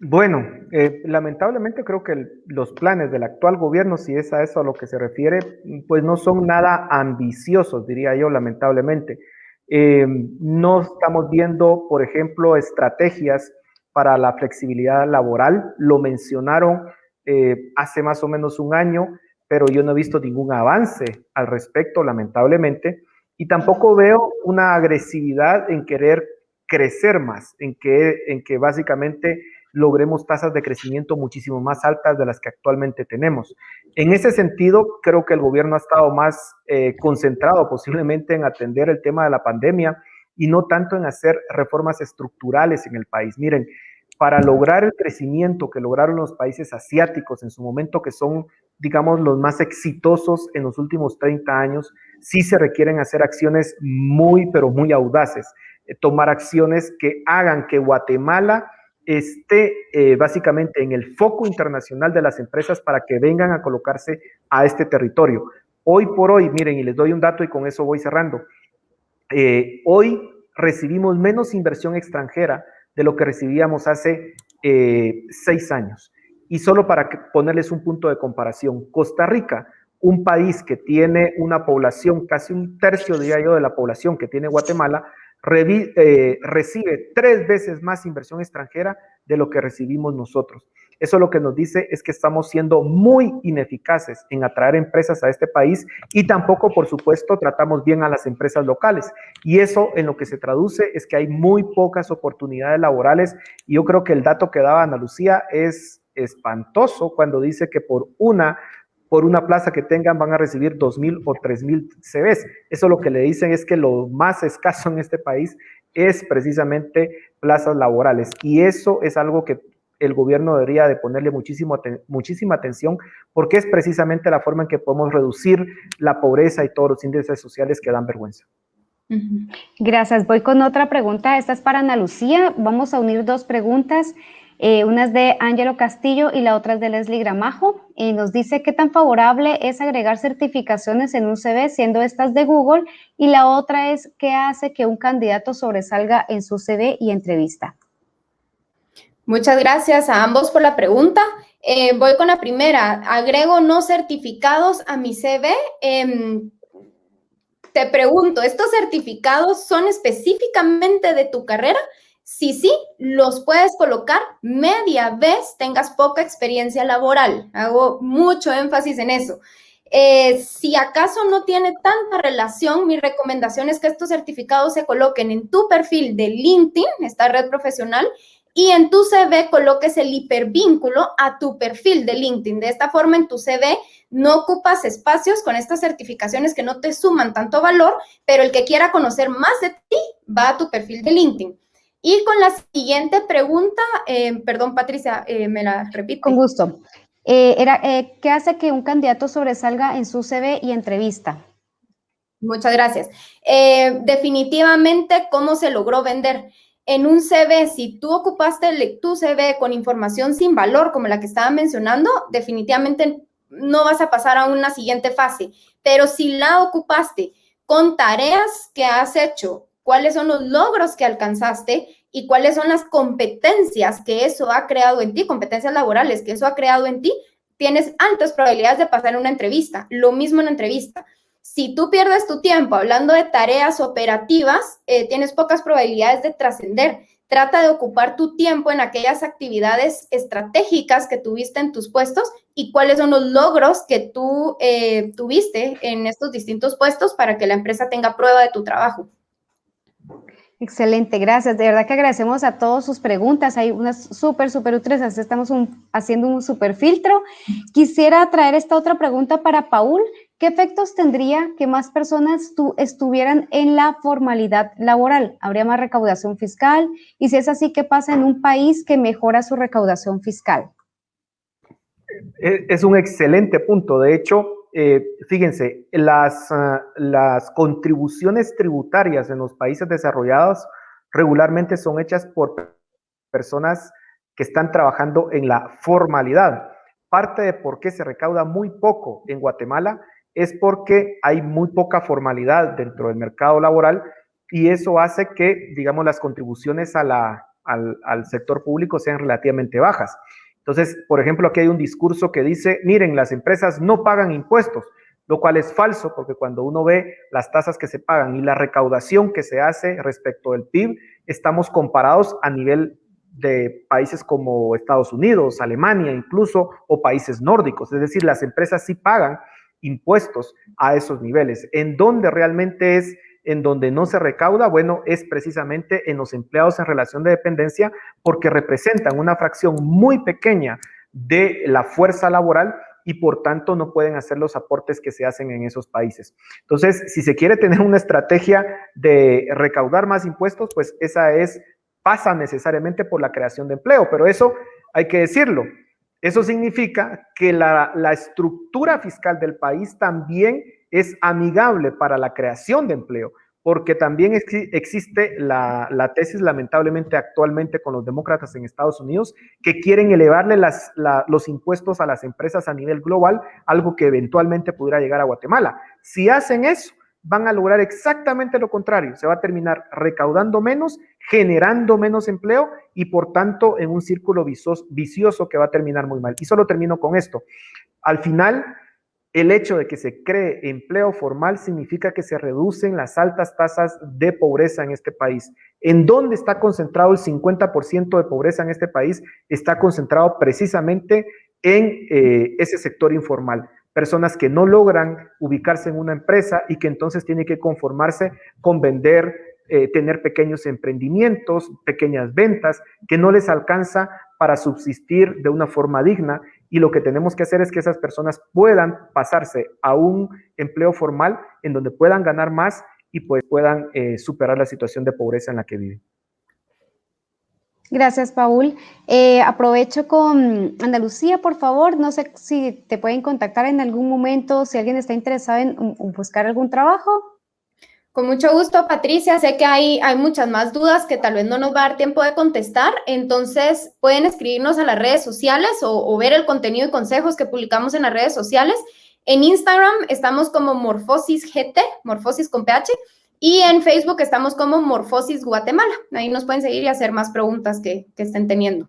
Speaker 3: Bueno, eh, lamentablemente creo que los planes del actual gobierno, si es a eso a lo que se refiere, pues no son nada ambiciosos, diría yo, lamentablemente. Eh, no estamos viendo, por ejemplo, estrategias para la flexibilidad laboral. Lo mencionaron eh, hace más o menos un año pero yo no he visto ningún avance al respecto, lamentablemente, y tampoco veo una agresividad en querer crecer más, en que, en que básicamente logremos tasas de crecimiento muchísimo más altas de las que actualmente tenemos. En ese sentido, creo que el gobierno ha estado más eh, concentrado posiblemente en atender el tema de la pandemia y no tanto en hacer reformas estructurales en el país. Miren, para lograr el crecimiento que lograron los países asiáticos en su momento, que son digamos, los más exitosos en los últimos 30 años, sí se requieren hacer acciones muy, pero muy audaces, eh, tomar acciones que hagan que Guatemala esté eh, básicamente en el foco internacional de las empresas para que vengan a colocarse a este territorio. Hoy por hoy, miren, y les doy un dato y con eso voy cerrando. Eh, hoy recibimos menos inversión extranjera de lo que recibíamos hace seis años. Y solo para ponerles un punto de comparación, Costa Rica, un país que tiene una población, casi un tercio, diría de la población que tiene Guatemala, eh, recibe tres veces más inversión extranjera de lo que recibimos nosotros. Eso lo que nos dice es que estamos siendo muy ineficaces en atraer empresas a este país y tampoco, por supuesto, tratamos bien a las empresas locales. Y eso en lo que se traduce es que hay muy pocas oportunidades laborales. Y yo creo que el dato que daba Ana Lucía es espantoso cuando dice que por una por una plaza que tengan van a recibir dos mil o tres mil CVs. Eso lo que le dicen es que lo más escaso en este país es precisamente plazas laborales. Y eso es algo que el gobierno debería de ponerle muchísimo, muchísima atención porque es precisamente la forma en que podemos reducir la pobreza y todos los índices sociales que dan vergüenza.
Speaker 2: Gracias. Voy con otra pregunta. Esta es para Ana Lucía. Vamos a unir dos preguntas. Eh, una es de Ángelo Castillo y la otra es de Leslie Gramajo. Y nos dice qué tan favorable es agregar certificaciones en un CV siendo estas de Google. Y la otra es qué hace que un candidato sobresalga en su CV y entrevista.
Speaker 4: Muchas gracias a ambos por la pregunta. Eh, voy con la primera. Agrego no certificados a mi CV. Em, te pregunto, ¿estos certificados son específicamente de tu carrera? Si sí, los puedes colocar media vez tengas poca experiencia laboral. Hago mucho énfasis en eso. Eh, si acaso no tiene tanta relación, mi recomendación es que estos certificados se coloquen en tu perfil de LinkedIn, esta red profesional, y en tu CV coloques el hipervínculo a tu perfil de LinkedIn. De esta forma, en tu CV no ocupas espacios con estas certificaciones que no te suman tanto valor, pero el que quiera conocer más de ti va a tu perfil de LinkedIn. Y con la siguiente pregunta, eh, perdón Patricia, eh, me la repito.
Speaker 2: Con gusto. Eh, era, ¿Qué hace que un candidato sobresalga en su CV y entrevista?
Speaker 4: Muchas gracias. definitivamente, ¿cómo se logró vender? En un CV, si tú ocupaste tu CV con información sin valor, como la que estaba mencionando, definitivamente no vas a pasar a una siguiente fase. Pero si la ocupaste con tareas que has hecho cuáles son los logros que alcanzaste y cuáles son las competencias que eso ha creado en ti, competencias laborales que eso ha creado en ti, tienes altas probabilidades de pasar una entrevista. Lo mismo en una entrevista. Si tú pierdes tu tiempo hablando de tareas operativas, eh, tienes pocas probabilidades de trascender. Trata de ocupar tu tiempo en aquellas actividades estratégicas que tuviste en tus puestos y cuáles son los logros que tú eh, tuviste en estos distintos puestos para que la empresa tenga prueba de tu trabajo.
Speaker 2: Excelente, gracias. De verdad que agradecemos a todos sus preguntas. Hay unas súper, súper útiles. Así estamos haciendo un súper filtro. Quisiera traer esta otra pregunta para Paul. ¿Qué efectos tendría que más personas estuvieran en la formalidad laboral? ¿Habría más recaudación fiscal? Y si es así, ¿qué pasa en un país que mejora su recaudación fiscal?
Speaker 3: Es un excelente punto. De hecho, eh, fíjense, las, ah, las contribuciones tributarias en los países desarrollados regularmente son hechas por personas que están trabajando en la formalidad. Parte de por qué se recauda muy poco en Guatemala es porque hay muy poca formalidad dentro del mercado laboral y eso hace que, digamos, las contribuciones al, sector público sean relativamente bajas. Entonces, por ejemplo, aquí hay un discurso que dice, miren, las empresas no pagan impuestos, lo cual es falso porque cuando uno ve las tasas que se pagan y la recaudación que se hace respecto del PIB, estamos comparados a nivel de países como Estados Unidos, Alemania incluso, o países nórdicos. Es decir, las empresas sí pagan impuestos a esos niveles. ¿En dónde realmente es en donde no se recauda? Bueno, es precisamente en los empleados en relación de dependencia porque representan una fracción muy pequeña de la fuerza laboral y por tanto no pueden hacer los aportes que se hacen en esos países. Entonces, si se quiere tener una estrategia de recaudar más impuestos, pues esa es, pasa necesariamente por la creación de empleo, pero eso hay que decirlo, eso significa que la, estructura fiscal del país también es amigable para la creación de empleo, porque también existe la, tesis, lamentablemente, actualmente con los demócratas en Estados Unidos, que quieren elevarle los impuestos a las empresas a nivel global, algo que eventualmente pudiera llegar a Guatemala. Si hacen eso, van a lograr exactamente lo contrario. Se va a terminar recaudando menos, generando menos empleo y por tanto en un círculo vicioso que va a terminar muy mal. Y solo termino con esto. Al final, el hecho de que se cree empleo formal significa que se reducen las altas tasas de pobreza en este país. ¿En dónde está concentrado el 50% de pobreza en este país? Está concentrado precisamente en eh, ese sector informal personas que no logran ubicarse en una empresa y que entonces tienen que conformarse con vender, eh, tener pequeños emprendimientos, pequeñas ventas, que no les alcanza para subsistir de una forma digna. Y lo que tenemos que hacer es que esas personas puedan pasarse a un empleo formal en donde puedan ganar más y pues puedan eh, superar la situación de pobreza en la que viven.
Speaker 2: Gracias, Paul. Eh, aprovecho con Andalucía, por favor. No sé si te pueden contactar en algún momento, si alguien está interesado en, buscar algún trabajo.
Speaker 4: Con mucho gusto, Patricia. Sé que hay, hay muchas más dudas que tal vez no nos va a dar tiempo de contestar. Entonces, pueden escribirnos a las redes sociales o, ver el contenido y consejos que publicamos en las redes sociales. En Instagram estamos como Morfosis GT, Morfosis con PH. Y en Facebook estamos como Morfosis Guatemala. Ahí nos pueden seguir y hacer más preguntas que, estén teniendo.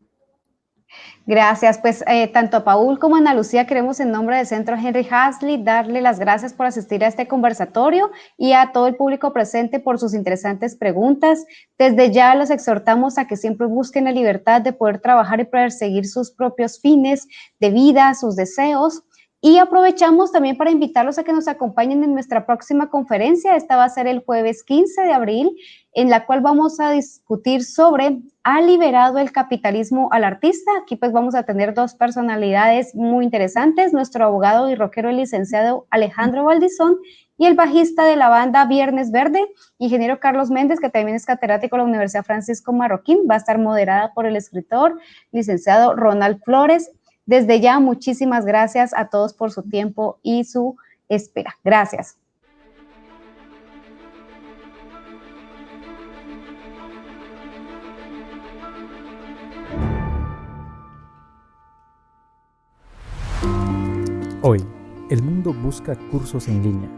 Speaker 2: Gracias, pues eh, tanto a Paul como a Ana Lucía queremos en nombre del Centro Henry Hasley darle las gracias por asistir a este conversatorio y a todo el público presente por sus interesantes preguntas. Desde ya los exhortamos a que siempre busquen la libertad de poder trabajar y perseguir sus propios fines de vida, sus deseos y aprovechamos también para invitarlos a que nos acompañen en nuestra próxima conferencia. Esta va a ser el jueves 15 de abril, en la cual vamos a discutir sobre ¿ha liberado el capitalismo al artista? Aquí pues vamos a tener dos personalidades muy interesantes, nuestro abogado y rockero el licenciado Alejandro Valdizón y el bajista de la banda Viernes Verde, ingeniero Carlos Méndez, que también es catedrático de la Universidad Francisco Marroquín, va a estar moderada por el escritor, licenciado Ronald Flores, desde ya, muchísimas gracias a todos por su tiempo y su espera. Gracias.
Speaker 5: Hoy, el mundo busca cursos en línea.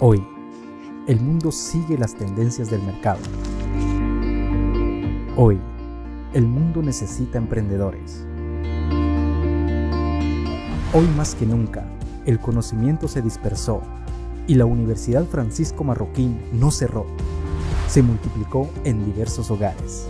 Speaker 5: Hoy, el mundo sigue las tendencias del mercado. Hoy, el mundo necesita emprendedores. Hoy más que nunca, el conocimiento se dispersó y la Universidad Francisco Marroquín no cerró, se multiplicó en diversos hogares.